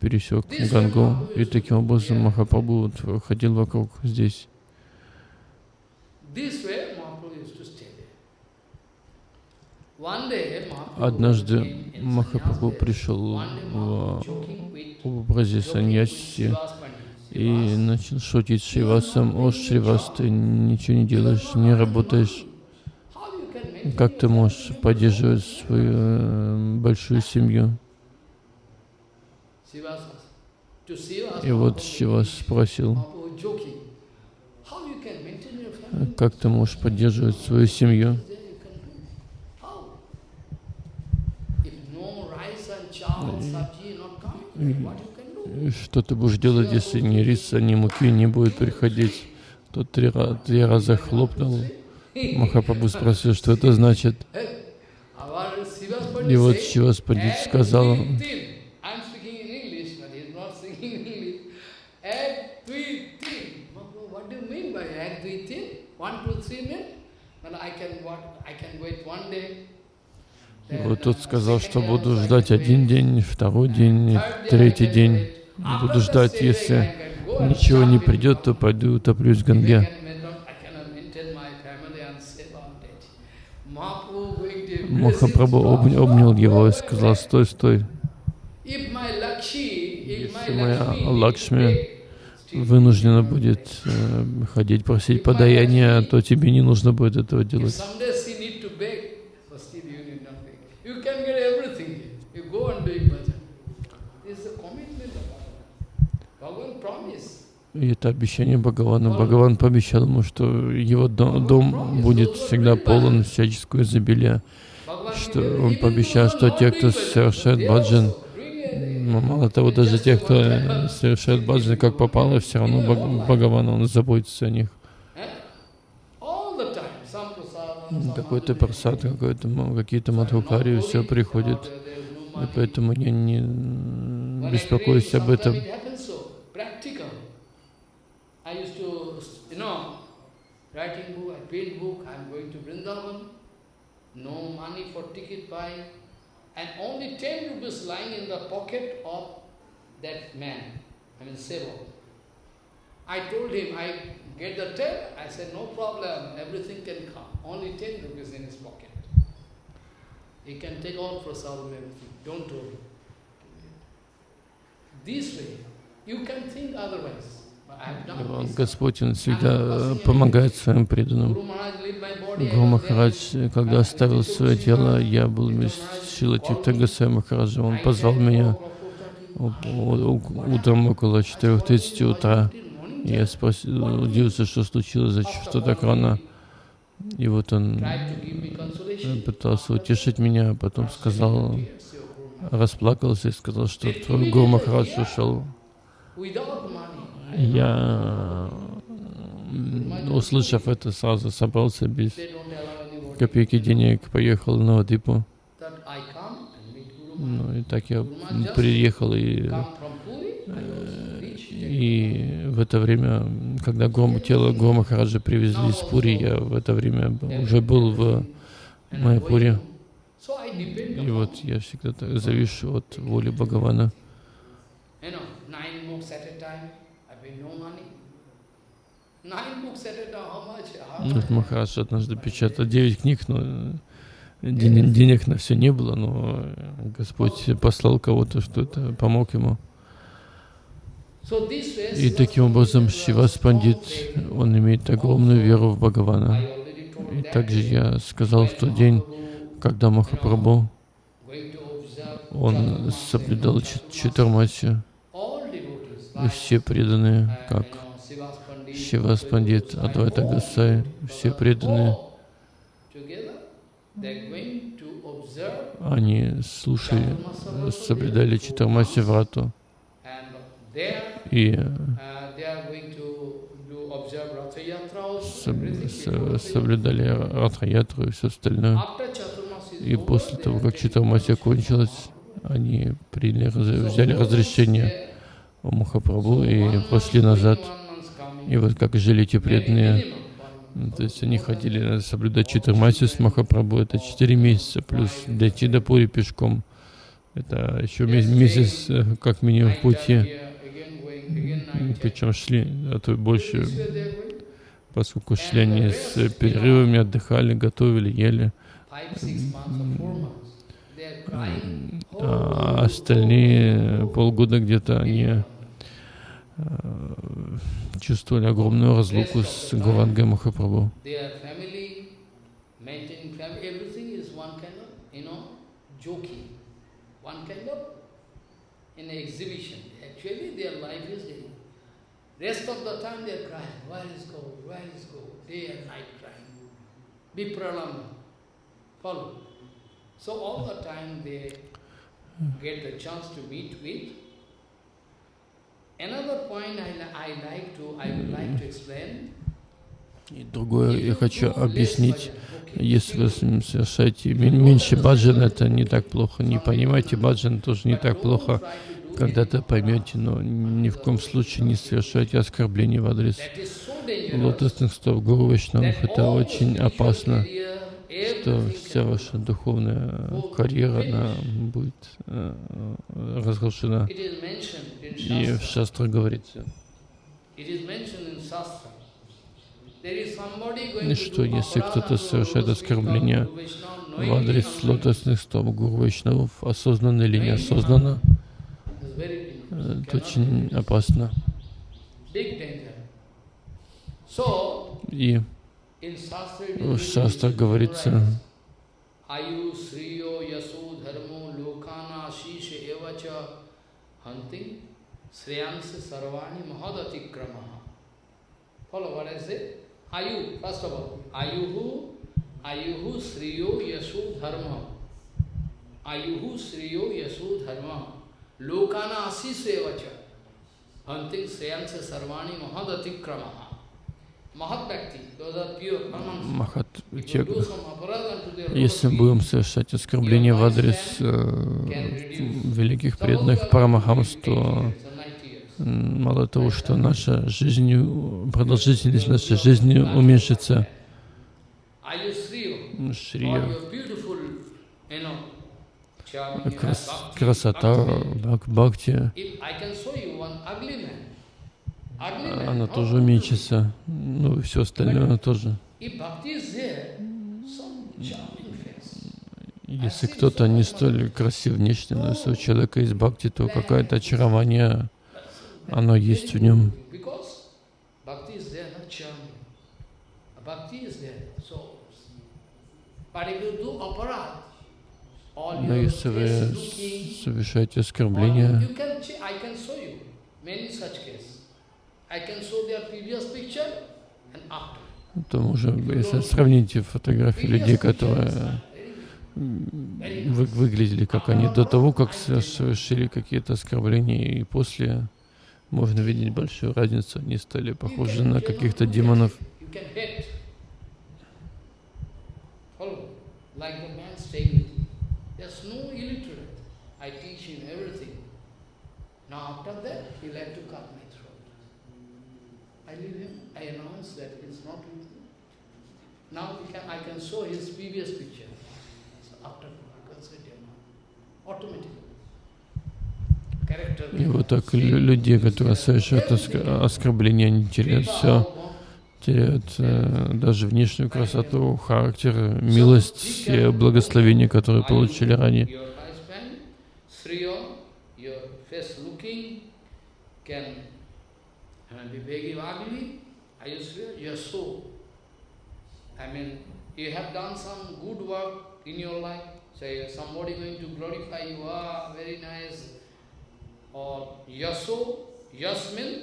пересек Гангу, и таким образом Махапрабху ходил вокруг здесь. This way, Mahaprabhu used to stay there. One day, Mahaprabhu Однажды Махапрабху пришел в образе саньяси и начал шутить Шривасом. О, Шривас, ты ничего не делаешь, не работаешь. Как ты можешь поддерживать свою э, большую семью? И вот Шивас спросил, как ты можешь поддерживать свою семью? There you can do. How? If no rice and chawal, sabji not coming, what you can do? И Что ты будешь делать, если ни риса, ни муки не будет приходить? Тот три, три раза хлопнул. Махапрабху спросил, что это значит. И вот Шивас Пандит сказал, but? One, two, three mean? Well, I can? I can wait one day. Вот тот uh, сказал, что буду ждать один день, второй день, третий день. Буду ждать, если ничего не придет, то пойду утоплюсь в Ганге. Махапрабху обнял stop, его и сказал, стой, стой, Если моя Лакшми вынуждена будет э, ходить просить подаяние, то тебе не нужно будет этого делать. someday she need to beg, but still you need not beg. You can get everything. You go and doing bhajan. This is a commitment of Bhagavan. Bhagavan promise. И это обещание Бхагавана. Бхагаван пообещал ему, что его до- дом будет всегда полон всяческого изобилия. Что он пообещал, что те, кто совершает баджан, м, мало того, даже те, кто совершает баджан, как попало, все равно Бхаг- Бхагаван, он заботится о них. Какой-то просад, какой-то, какие-то мадхукари, все приходит. И поэтому я не беспокоюсь об этом. Writing book, I paint book, I'm going to Vrindavan, no money for ticket buy, and only 10 rupees lying in the pocket of that man, I mean Sevak. I told him, I get the 10, I said, no problem, everything can come, only 10 rupees in his pocket. He can take all for prasadam, everything, don't worry. This way, you can think otherwise. Господь, Он всегда э, помогает своим преданным. Гуру Махарадж, когда оставил свое тело, я был вместе с Шилой Тиртагасай Махараджем. Он позвал меня утром около 4.30 утра. Я спросил, удивился, что случилось, что так рано. И вот он пытался утешить меня, а потом сказал, расплакался и сказал, что твой Гуру Махарадж ушел. Я, услышав это, сразу собрался без копейки денег, поехал на Вадипу. Ну и так я приехал и, и в это время, когда Гуру, тело Гуру Махараджа привезли из Пури, я в это время уже был в Майяпуре. И вот я всегда так завишу от воли Бхагавана. Вот Махарадж однажды печатал 9 книг, но денег, денег на все не было, но Господь послал кого-то, что это помог ему. И таким образом Шивас Пандит, он имеет огромную веру в Бхагавана. И также я сказал в тот день, когда Махапрабху, он соблюдал Читармати, и все преданные, как Шивас Пандит, Адвайта Гасай, все преданные, они слушали, соблюдали Читармаси Врату и соблюдали Ратхаятру и все остальное. И после того, как Читармаси кончилась, они приняли, взяли разрешение у Махапрабху и пошли назад. И вот как жили эти преданные, то есть они ходили соблюдать Читармаси с Махапрабху, это 4 месяца, плюс дойти до Пури пешком. Это еще месяц как минимум в пути. Причем шли, а то больше, поскольку шли они с перерывами, отдыхали, готовили, ели. А остальные полгода где-то они чувствовали огромную разлуку с Гавангой Махапрабху. So all the time they get the chance to meet with и другое я хочу объяснить, если вы совершаете меньше баджан, это не так плохо. Не понимаете баджан, тоже не так плохо. Когда-то поймете, но ни в коем случае не совершайте оскорбления в адрес лотосных стоп Гуру Вайшнавов. Это очень опасно что вся ваша духовная карьера она будет э, разрушена. И в шастрах говорится, и что если кто-то совершает оскорбление в адрес лотосных стоп Гуру Вайшнавов, осознанно или неосознанно, это очень опасно. И в шастрах говорится, Аю Срио Ясу Дharmo Lokana Ashisha Evacha Hunting Sriyansa Sarvani Mahadatikramaha. Follow what I say? Ayu, first of all, Ayuhu Ayuhu Sriyo Yasu Dharma. Ayuhu Sriyo Yasu Dharma. Lokana Ashisha Evacha Hunting Sriyansa Sarvani Mahadatikramaha. Махат, если будем совершать оскорбление в адрес э, великих преданных Парамахамс, то мало того, что наша жизнь, продолжительность нашей жизни уменьшится. Шрия, крас, красота, бхакти, она тоже уменьшится, ну и все остальное тоже. Если кто-то не столь красив внешне, но если у человека есть бхакти, то какое-то очарование, оно есть в нем. Но если вы совершаете all то уже, если сравните фотографии людей, которые вы- выглядели как они. До того, как со- совершили какие-то оскорбления, и после можно видеть большую разницу. Они стали похожи на каких-то демонов. Now after that, he like to throat. I leave him. I announce that he's not with me. Now we can, I can show his previous picture. So after automatically. И вот так лю- люди, которые совершают оск- оскорбления, они теряют все, теряют э, даже внешнюю красоту, характер, милость, все благословения, которые получили ранее. Can uh, be very ugly. Are you sure? You're so. I mean, you have done some good work in your life. Say somebody going to glorify you. Ah, very nice. Or yaso, yasmin,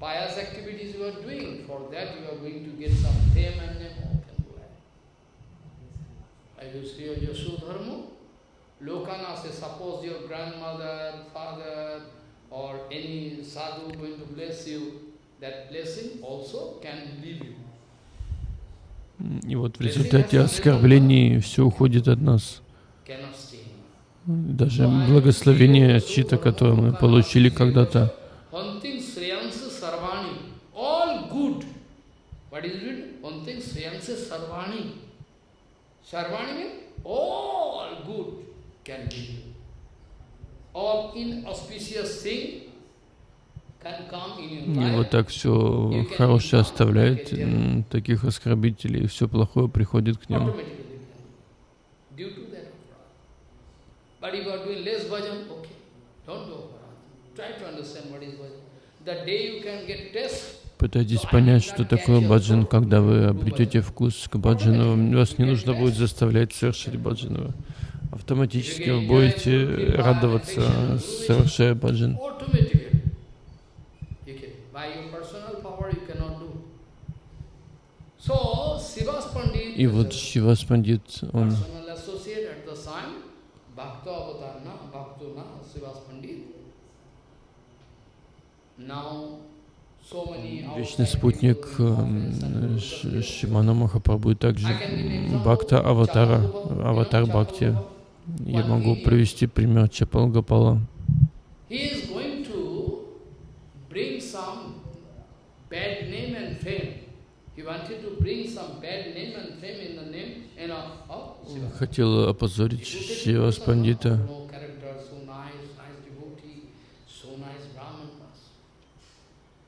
pious activities you are doing. For that you are going to get some fame and name. Are you sure yaso dharma? Lokana say, suppose your grandmother, father, or any sadhu going to bless you, that blessing also can leave you. И вот в результате оскорблений все уходит от нас. Даже благословение чьи-то, которое мы получили когда-то. Sarvani, means all good can. All inauspicious thing can come in И вот так все хорошее оставляет таких оскорбителей, и все плохое приходит к ним. Пытайтесь понять, что такое баджан, когда вы обретете вкус к баджану. Вас не нужно будет заставлять совершить баджану. Автоматически вы будете радоваться, совершая баджан. И вот Шивас Пандит, он вечный спутник эм, Шимана Махапрабху также Бхакта Аватара. Аватар Бхакти. Я могу привести пример Чапал Гапала. He is going to bring some bad name and fame. He wanted to bring some bad name and fame in the name, you know, of Shiva. Хотел опозорить Шивас Пандита.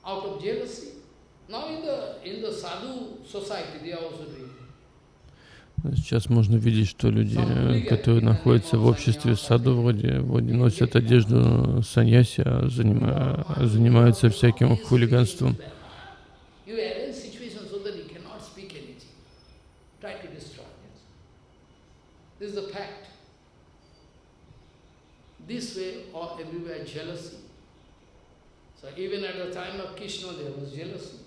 Out of jealousy. Now in the in the sadhu society they are also doing. Сейчас можно видеть, что люди, э, которые находятся в обществе саду, вроде, вроде носят одежду саньяси, а занима- а занимаются всяким хулиганством. This. Way or everywhere jealousy. So even at the time of Krishna there was jealousy.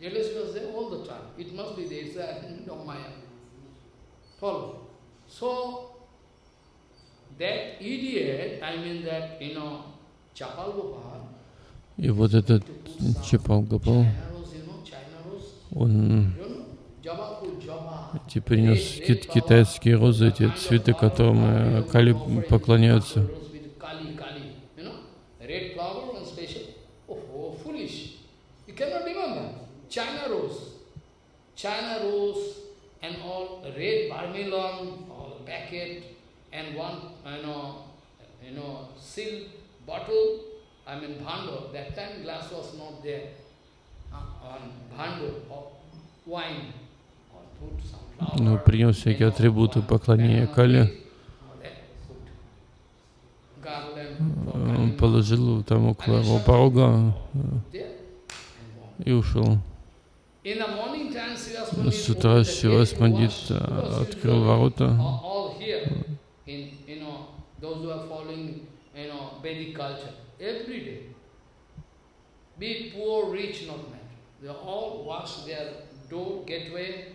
Jealousy was there all the time. It must be there. It's a Maya. Follow. So that idiot, I mean that, you know, Chapal Gopal, И вот этот Чапал rose, он эти принес кит- китайские розы, эти цветы, которым э, Кали поклоняются. Oh, oh. China rose. China rose and all red vermilion, all packet, and one, you know, you know, silk bottle, I mean bhando. That time glass was not there. Uh, on bhando of wine. Or put some flower. Ну, принес всякие атрибуты поклонения Кали, он положил там около его порога э, и ушел. С утра opened the Шивас gate, Пандит washed, а, washed открыл ворота. all all here, in, you know, those who are following, you know, Vedic culture, every day. Be it poor, rich, not matter. They all wash their door, gateway,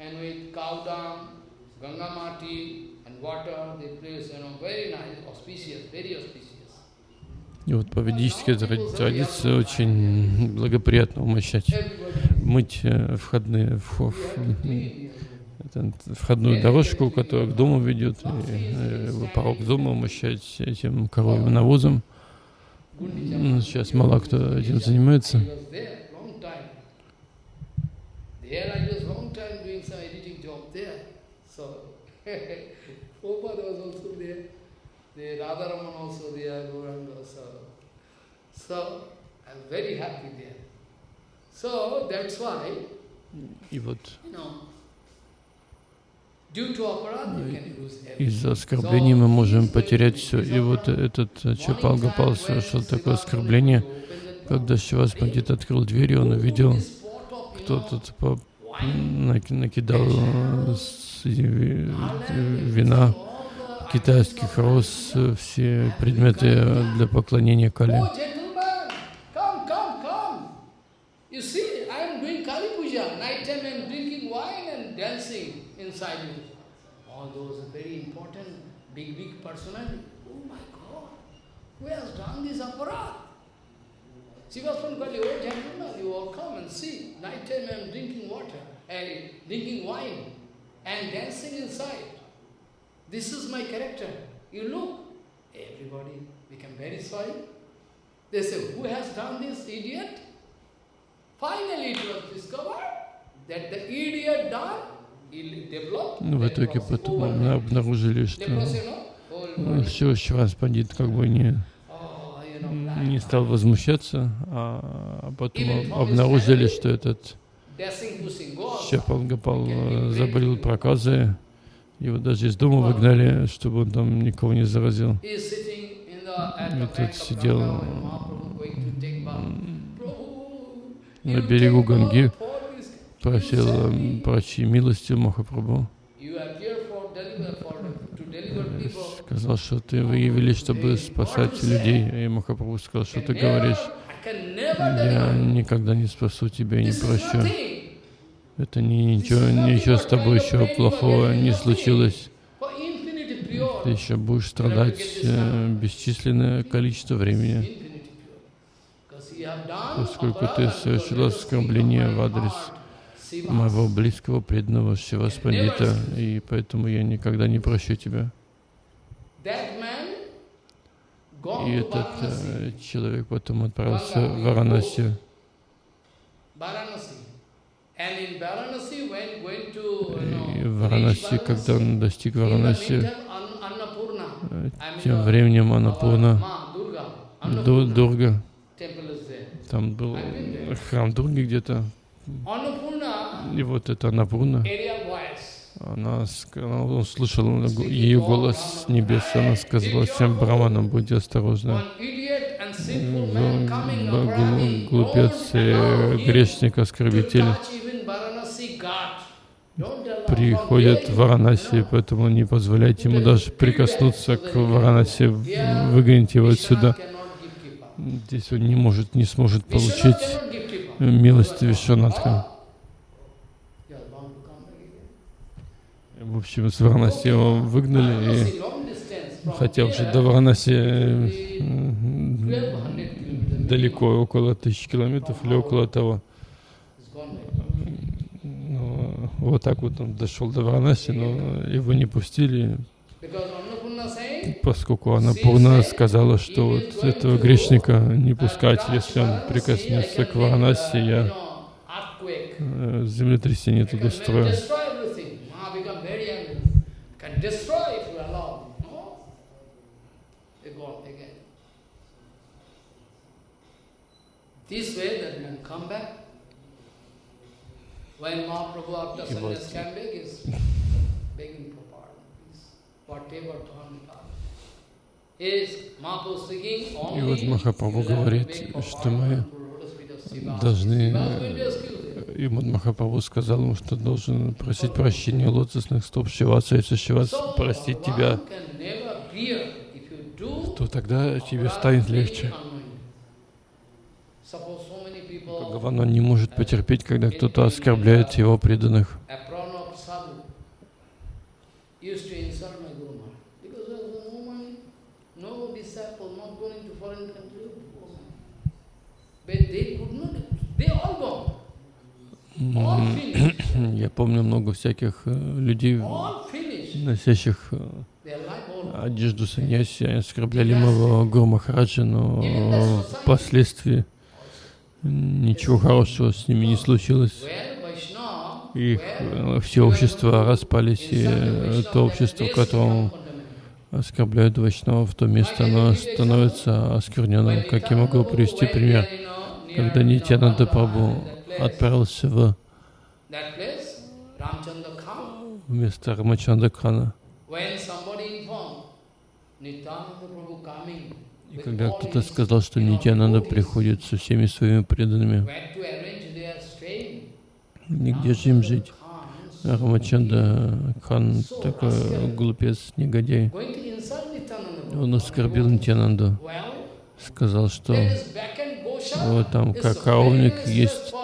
and with cow dung, Ganga Mati, and water, they place, you know, very nice, auspicious, very auspicious. И вот по ведической тра- традиции очень благоприятно умощать, мыть э, входные, входную дорожку, которая к дому ведет, и, э, порог дома умощать этим коровьим навозом. Ну, Сейчас мало кто этим занимается. So I'm very happy there. So that's why, И вот из-за оскорблений мы можем потерять все. И вот этот э, Чапал Гапал совершил такое оскорбление, когда Шивас Пандит открыл дверь, и он увидел, кто тут накидал вина, китайских роз, э, все предметы э, для поклонения Кали. All those very important, big, big personality. Oh my God, who has done this aparat? Sivaspan Kali, oh gentlemen, you all come and see. Night time I am drinking water, and drinking wine, and dancing inside. This is my character. You look, everybody become very sorry. They say, who has done this, idiot? Finally it was discovered that the idiot done, в итоге потом over мы обнаружили, что body. все, Шивас Пандит как бы не, Oh, не стал возмущаться, а потом об- обнаружили, что этот. Чапал Гапал заболел проказы. Его даже из дома выгнали, чтобы он там никого не заразил. И тут сидел на берегу Ганги, просил э, me. прочи милостью Махапрабху. People. Сказал, что ты вы явились, чтобы спасать людей. И Махапрабху сказал, что ты говоришь, я никогда не спасу тебя и не прощу. Это не, ничего, ничего с тобой еще плохого не случилось. Ты еще будешь страдать э, бесчисленное количество времени, поскольку ты aparadha, совершил because оскорбление в адрес. Моего близкого преданного Шивас Пандита, и поэтому я никогда не прощу тебя. И этот э, человек потом отправился в Варанаси. И в Варанаси, когда он достиг Варанаси, э, тем uh, временем Анапурна, Дурга, там был храм Дурги где-то, и вот эта voice. она, он слышал ее голос с небес, она сказала всем браманам, будьте осторожны. Глупец и грешник, оскорбитель приходят в Варанаси, поэтому не позволяйте ему даже прикоснуться к Варанаси, выгоните его отсюда. Здесь он не может, не сможет получить милость Вишванатха. You are bound to come back again. В общем, с Варанаси его выгнали, и хотя уже до Варанаси э, maybe м, 1200 kilometers. далеко, около тысячи километров или около того. Back. Ну, вот так вот он дошел до Варанаси, но его не пустили, поскольку Анапурна сказала, что вот этого грешника не пускать, если он прикоснется к Варанаси, я э, землетрясение I тут can устрою. destroy everything. Ma become very angry. Can destroy if you allow. No? They go again. This way that man come back. When Mahaprabhu after He was- sannyas came back, is begging for pardon. Please, whatever done, done. Is Mahaprabhu speaking only вот Махапрабху говорит, что мы должны, И Махапрабху сказал ему, что должен просить прощения лотосных стоп Шиваса, если Шивас простит тебя, то тогда тебе станет легче. Бхагаван, он не может потерпеть, когда кто-то оскорбляет его преданных. They could not, they all (clears throat) Я помню много всяких э, людей, носящих э, одежду саньяси, оскорбляли моего Гуру Махараджа, но впоследствии ничего хорошего с ними не случилось. Их э, все общества распались, и то общество, в котором оскорбляют Вайшнавов, то место, оно становится оскверненным. Как я могу привести пример? Когда Нитянанда Прабху отправился в место Prabhu coming, и когда кто-то сказал, что Нитянанда приходит со всеми своими преданными, нигде же им жить. Рамачанда Хан такой глупец, негодяй. Он оскорбил Нитянанду, сказал, что вот там как useless есть,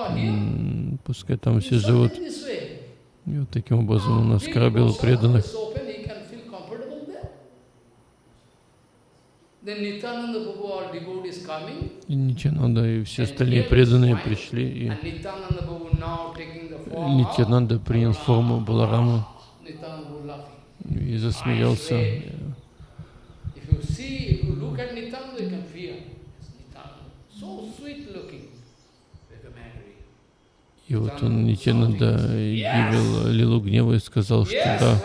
пускай там все живут. И вот таким образом он оскорбил преданных. И Нитянанда и все остальные преданные пришли, и Нитянанда принял форму Баларама и засмеялся. If you see, if you look at Nityananda, you can feel. It's Nityananda. So sweet looking. Become angry. И вот он Нитянанда явил лилу гнева и сказал, что да,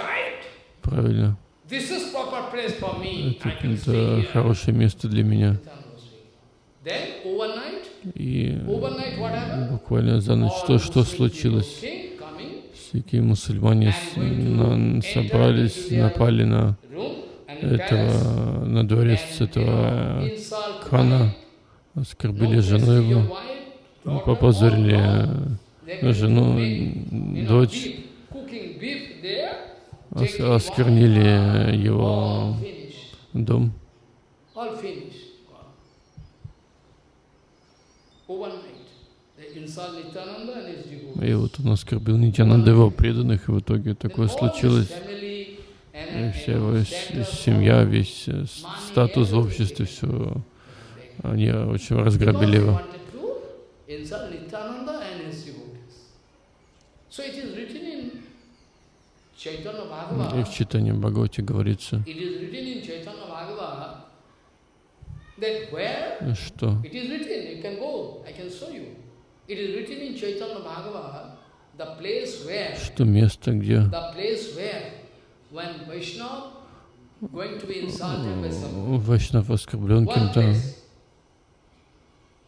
правильно, это, хорошее место для меня. И буквально за ночь All что, случилось? Всякие мусульмане собрались, напали на этого, на дворец этого хана, оскорбили жену его, daughter, попозорили э, жену, дочь, осквернили его дом. И вот он оскорбил Нитянанда его преданных, и в итоге такое случилось. И вся его семья, весь э, статус в обществе, все, они очень разграбили его. wanted to insult Nityananda and his devotees. So it is written in Chaitanya И в читании Бхагавати говорится, что что место, где Вайшнав оскорблен кем-то,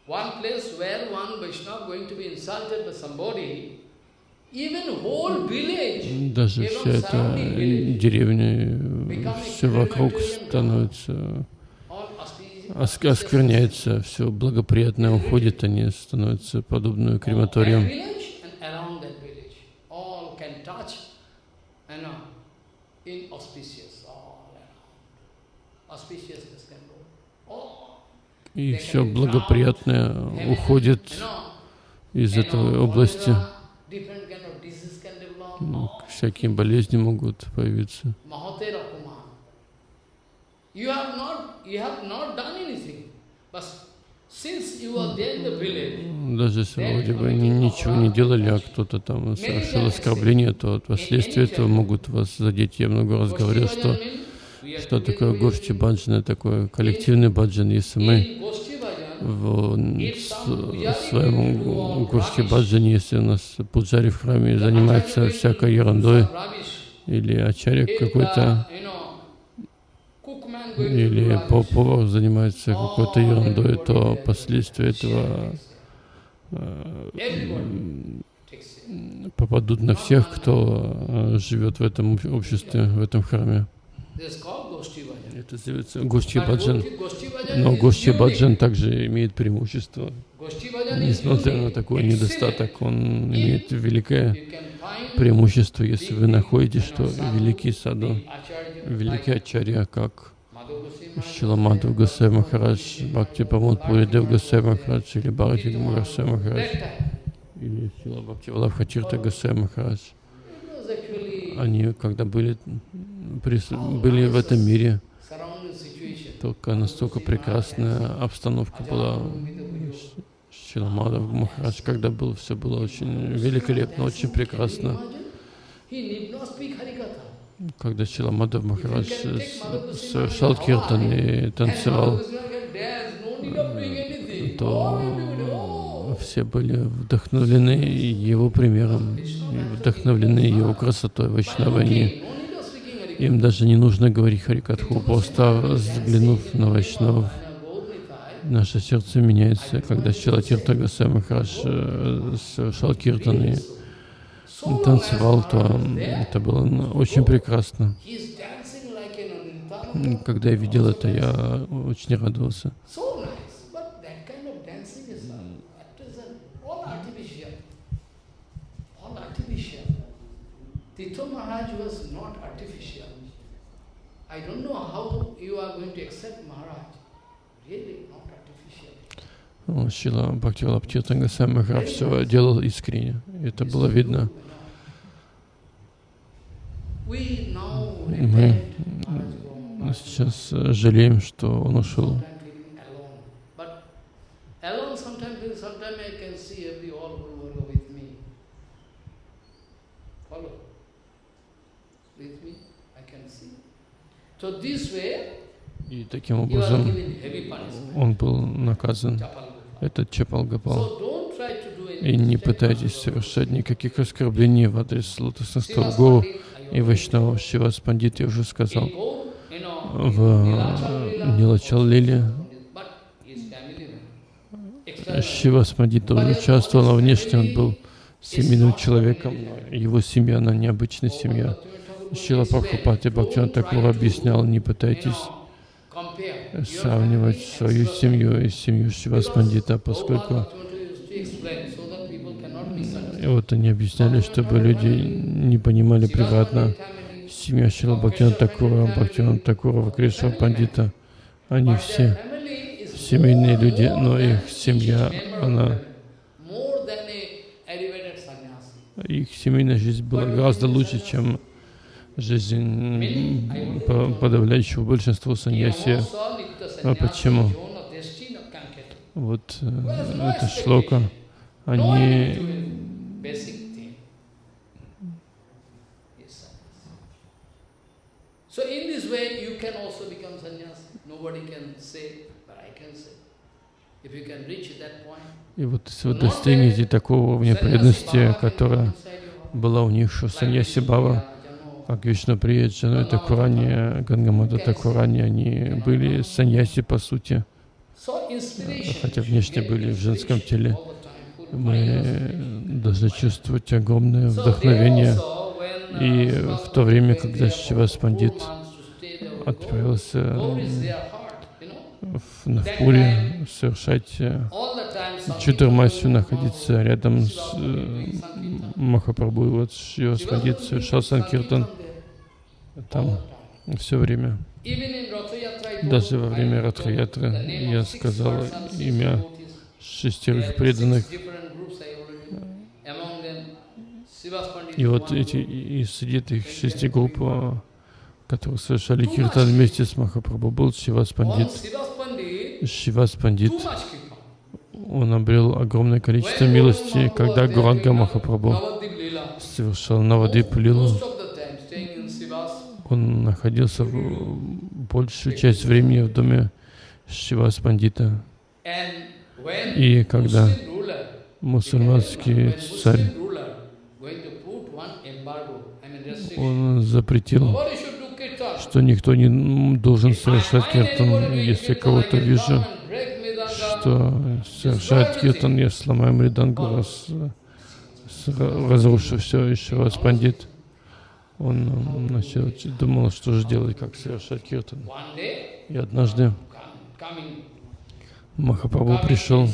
one place where one Vaishnava going to be insulted by somebody, даже вся эта деревня, все вокруг становится, оскверняется, все благоприятное уходит, они становятся подобными that крематорием. И все благоприятное уходит из этой области. Ну. Всякие болезни могут появиться. Village, Даже если вроде бы они ничего не делали, а кто-то там совершил оскорбление, то последствия этого могут вас задеть. Я много раз говорил, что что такое гошти you. баджан, такое коллективный баджан. Если мы в своем гошти баджане, если у нас пуджари в храме занимается всякой ерундой, или ачарик какой-то, или повар занимается какой-то ерундой, то последствия этого it. попадут на всех, кто э, живет в этом об- обществе, в этом храме. Это называется Гошти But Баджан. Но unique. Баджан также имеет преимущество. Несмотря на такой недостаток, он имеет великое преимущество, если вы находите, что великий саду, великий ачарья, как Шиламадов Гасай Махарадж, Бхакти Памод Пуридев Гасай Махарадж, или Бхакти Гасай Махарадж, или Шила Бхакти Валабхатирта Гасай Махарадж. Они, когда были, были в этом мире. Только настолько прекрасная обстановка была. Шиламадов Махарадж, когда был, все было очень великолепно, очень прекрасно. Когда Шиламадов Махарадж совершал киртан и танцевал, то все были вдохновлены его примером, вдохновлены его красотой Вайшнавы. Им даже не нужно говорить Харикатху, просто взглянув на Вайшнавов, наше сердце меняется. Когда Шилатирта Гасай э, совершал киртан и танцевал, то это было очень прекрасно. Когда я видел это, я очень радовался. Tito Maharaj was not artificial. Шила Бхактивалабхтирта Гасай Махарадж все делал искренне. Это было видно. Мы сейчас э, жалеем, что он ушел. sometimes living alone. But alone sometimes, sometimes I can see every all Guru Varga with me. Follow? With me, I can see. So this way, И таким образом он был наказан. Этот to do И не пытайтесь совершать никаких оскорблений в адрес Srivas Гуру и Вайшнава. Шивас Пандит, я уже сказал, в Нилачал Лиле. Шивас Пандит тоже участвовал, но внешне он был семейным человеком. Его семья, она необычная семья. Шила Прабхупати Бхактиван Такур объяснял, не пытайтесь сравнивать свою семью и семью Шивас Пандита, поскольку и вот они объясняли, чтобы люди не понимали превратно. Семья Шила Бхактиван Такура, Бхактиван Такура, Кришна Пандита, они все семейные люди, но их семья, она, их семейная жизнь была гораздо лучше, чем жизнь по- подавляющего большинства саньяси. А почему? Вот э, это шлока, они So in this way you can also become sannyasi. Nobody can say, but I can say. If you can reach that point, И вот если вы достигнете такого уровня преданности, которая была у них, что саньяси Бава, как Вишну Прия, Джану Такурани, Гангамада Такурани, они были саньяси по сути, хотя внешне были в женском теле. Мы должны чувствовать огромное вдохновение. И в то время, когда Шивас Пандит отправился в Навпуре совершать э, Чудермасию, находиться рядом с э, Махапрабху, вот Шивас Пандит совершал Санкиртан там все время. Даже во время Ратхаятры я сказал имя шестерых преданных. И вот эти и среди этих шести групп, которые совершали киртан вместе с Махапрабху, был Шивас Пандит. Шивас Пандит, он обрел огромное количество милости, когда Гуранга Махапрабху совершал Навадип Лилу. Он находился в большую часть времени в доме Шивас Пандита. И когда мусульманский царь, он запретил, что никто не должен совершать киртан. Если кого-то вижу, что совершает киртан, я сломаю мридангу, раз, разрушу все, еще раз пандит. Он начал, думал, что же делать, как совершать киртан. И однажды Махапрабху пришел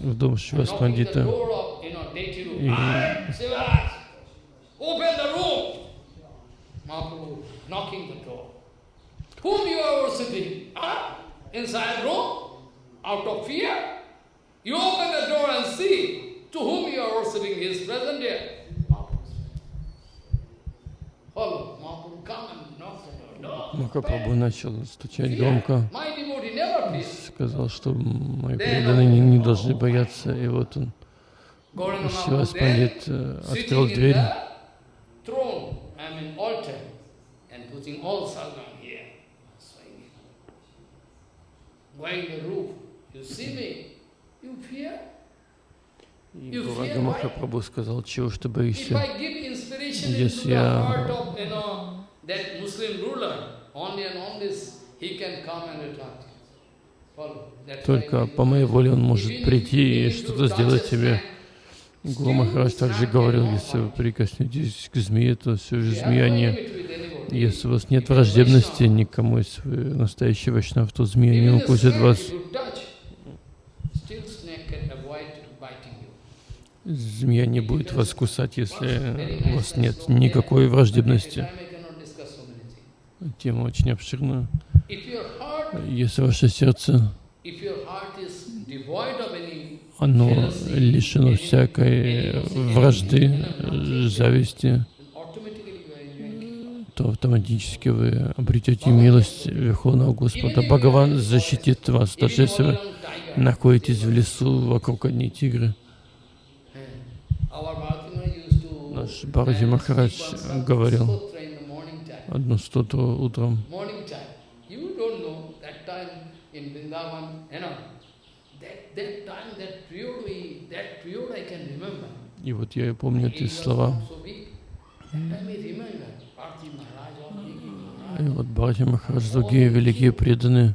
в дом Шивас Пандита. И- "Ah, knocking the door. Whom you are worshipping? Huh? Inside room? Out of fear? You open the door and see to whom you are worshipping. He is present here. No. Махапрабху начал стучать громко, сказал, что мои преданные не, не должны бояться. И вот он, Шивас Пандит э, открыл дверь, the throne, I mean altar, and putting all sargam here, swinging. Going the roof, you see me, you fear? и Гурага Махапрабху сказал, чего ж ты If боишься? I give inspiration Yes, into the yeah. heart of, you know, that Muslim ruler, only and only he can come and attract you. Follow. That's why Только по моей воле он может прийти и что-то сделать тебе. Гуру Махарадж также говорил, если вы прикоснетесь к змее, то все же змея не... Если у вас нет враждебности никому из э, настоящего вайшнав, то змея не укусит вас. Змея не будет вас кусать, если у вас нет никакой враждебности. Тема очень обширная. Если ваше сердце, оно лишено всякой вражды, зависти, то автоматически вы обретете милость Верховного Господа. Бхагаван защитит вас, даже если вы находитесь в лесу, вокруг одни тигры. Наш Бхаради Махарадж говорил одну стоту утром. И вот я помню эти слова. И вот Бхаради Махарадж, другие великие преданные,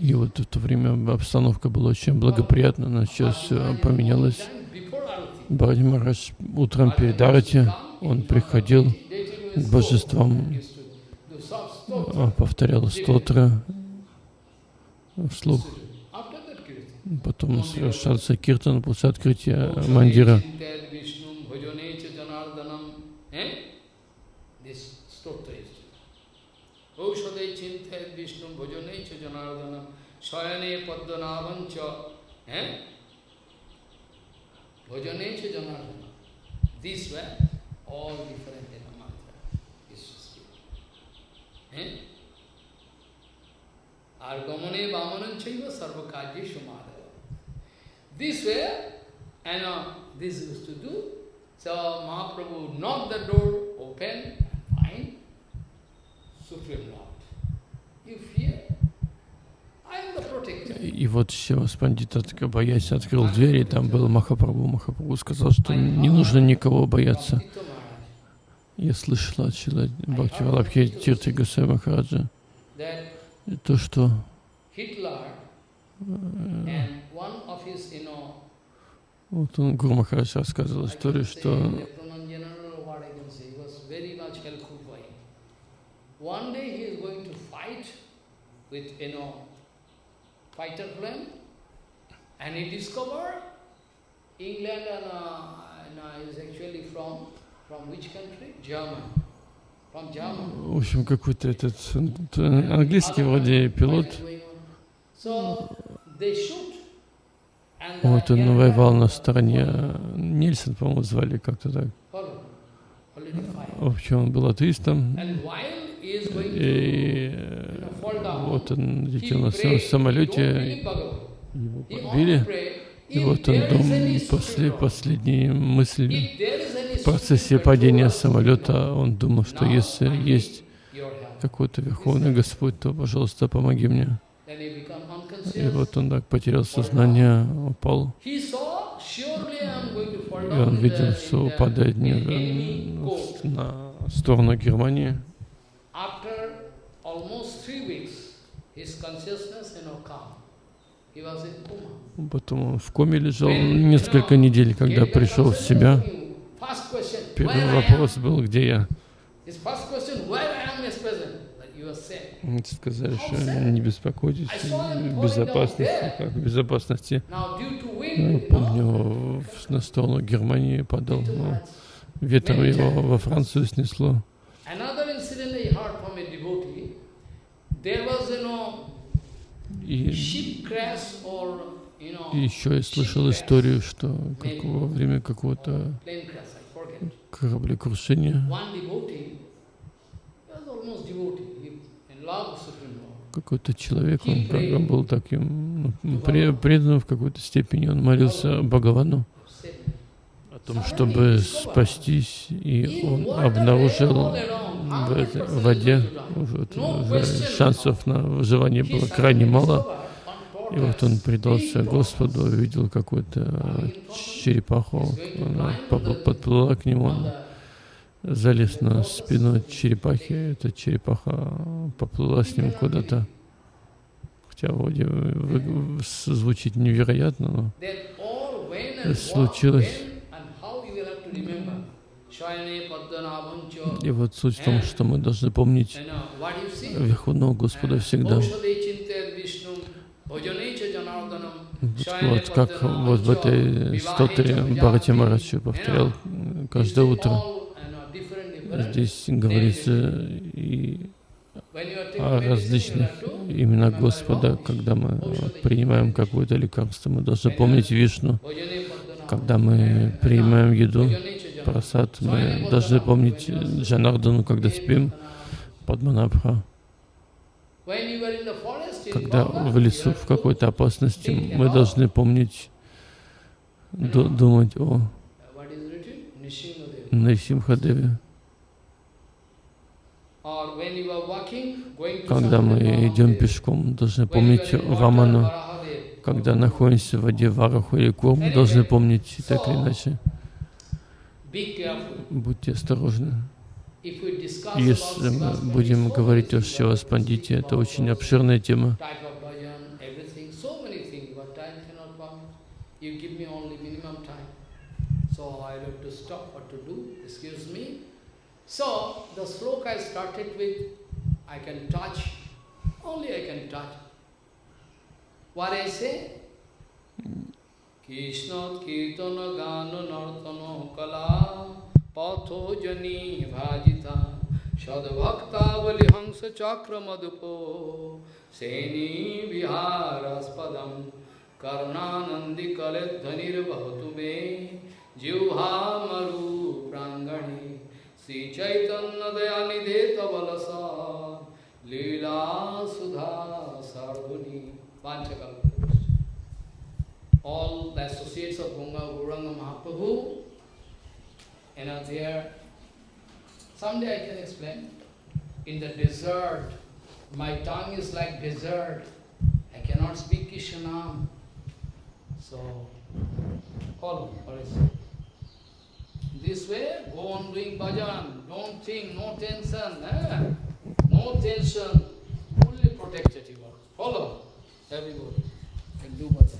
и вот в то время обстановка была очень благоприятна, но сейчас все поменялось. Бхаради Махарадж утром перед Арати, он приходил к божествам, а, повторял стотры вслух, потом совершался киртан после открытия мандира. Eh? These were all different in a mantra. This is it. Eh? Argamane vamanan chaiva sarvakajye shumadava. This way, and uh, this used to do. So Mahaprabhu knocked the door open and find Supreme Lord. You fear? I am the protector. И вот Севас Пандит, боясь, открыл дверь, и там был Махапрабху. Махапрабху сказал, что не нужно никого бояться. Я слышал от Шила Бхакти Валабхи Тирти Гусей Махараджа, то, что вот он, Гуру Махарадж рассказывал историю, что. One day he is going to fight with, you know, fighter plane, and he discovered England and, uh, and uh, is actually from, в общем, какой-то этот английский вроде пилот, вот он воевал на стороне, Нильсон, по-моему, звали как-то так. В общем, он был атеистом, и э, вот он летел на своем самолете, его подбили, и вот он there is дум, any после последней мысли в процессе падения самолета он думал, что если есть какой-то Верховный Господь, то, пожалуйста, помоги мне. И вот он так потерял сознание, упал, и он видел, что упадает не- на сторону Германии. After almost three weeks, his consciousness, you know, calm. He was in coma. Потом он в коме лежал несколько недель, когда пришел в себя. Первый вопрос был, где я? Сказали, что не беспокойтесь, в безопасности, как в безопасности. To Ну, Помню, на сторону Германии падал, ну, Maharaj. ветром его во Францию снесло. There was, И, еще я слышал историю, что как во время какого-то кораблекрушения. Какой-то человек, он бы был таким ну, пре- преданным в какой-то степени, он молился Бхагавану. о том, чтобы спастись, и он обнаружил в воде в- шансов на выживание было крайне мало. И вот он предался Господу, увидел какую-то черепаху, она подплыла к нему, он залез на спину черепахи, эта черепаха поплыла с ним куда-то. Хотя вроде звучит невероятно, но случилось. И вот суть в том, что мы должны помнить you see? Верховного Господа всегда. Janardanam, Shayane Вот как вот в этой стотре Бхарати. Марадж повторял каждое утро. Здесь говорится и о различных remember Господа. Когда мы принимаем какое-то лекарство, мы должны помнить Вишну. Bhajane Padmanabhancha. Когда мы принимаем еду, Просад, мы должны помнить Джанардану, когда спим, forest, in Когда в лесу в какой-то опасности, мы должны помнить, ду- думать о. Нарисимхадеве. Когда мы идем пешком, должны помнить. Varahadev. Когда находимся в воде Вараху или Кур, мы должны помнить так или иначе. Будьте осторожны. Если мы будем говорить о many Шиваспандите, это очень обширная тема. So the sloka I started with, I can touch, only I can touch. What I say? কৃষ্ণত কীর্তন গান নর্তন কলা, পথো জনী चक्र मधुपो হংস চক্র মধুপ, সেনী বিহারাস্পদম कर्णानंदी कलेध्वनिर्वहतु मे जिह्वा मरु प्रांगणे श्री चैतन्य दयानिधे तवलसा लीला सुधा सर्वुनि पांचकल्प all the associates of Ganga Gauranga Mahaprabhu, you know, there, someday I can explain, in the desert, my tongue is like desert, I cannot speak Krishnanam. So, follow, what is? This way, go on doing bhajan, don't think, no tension, eh? no tension, fully protected you are. Follow, everybody, and do bhajan.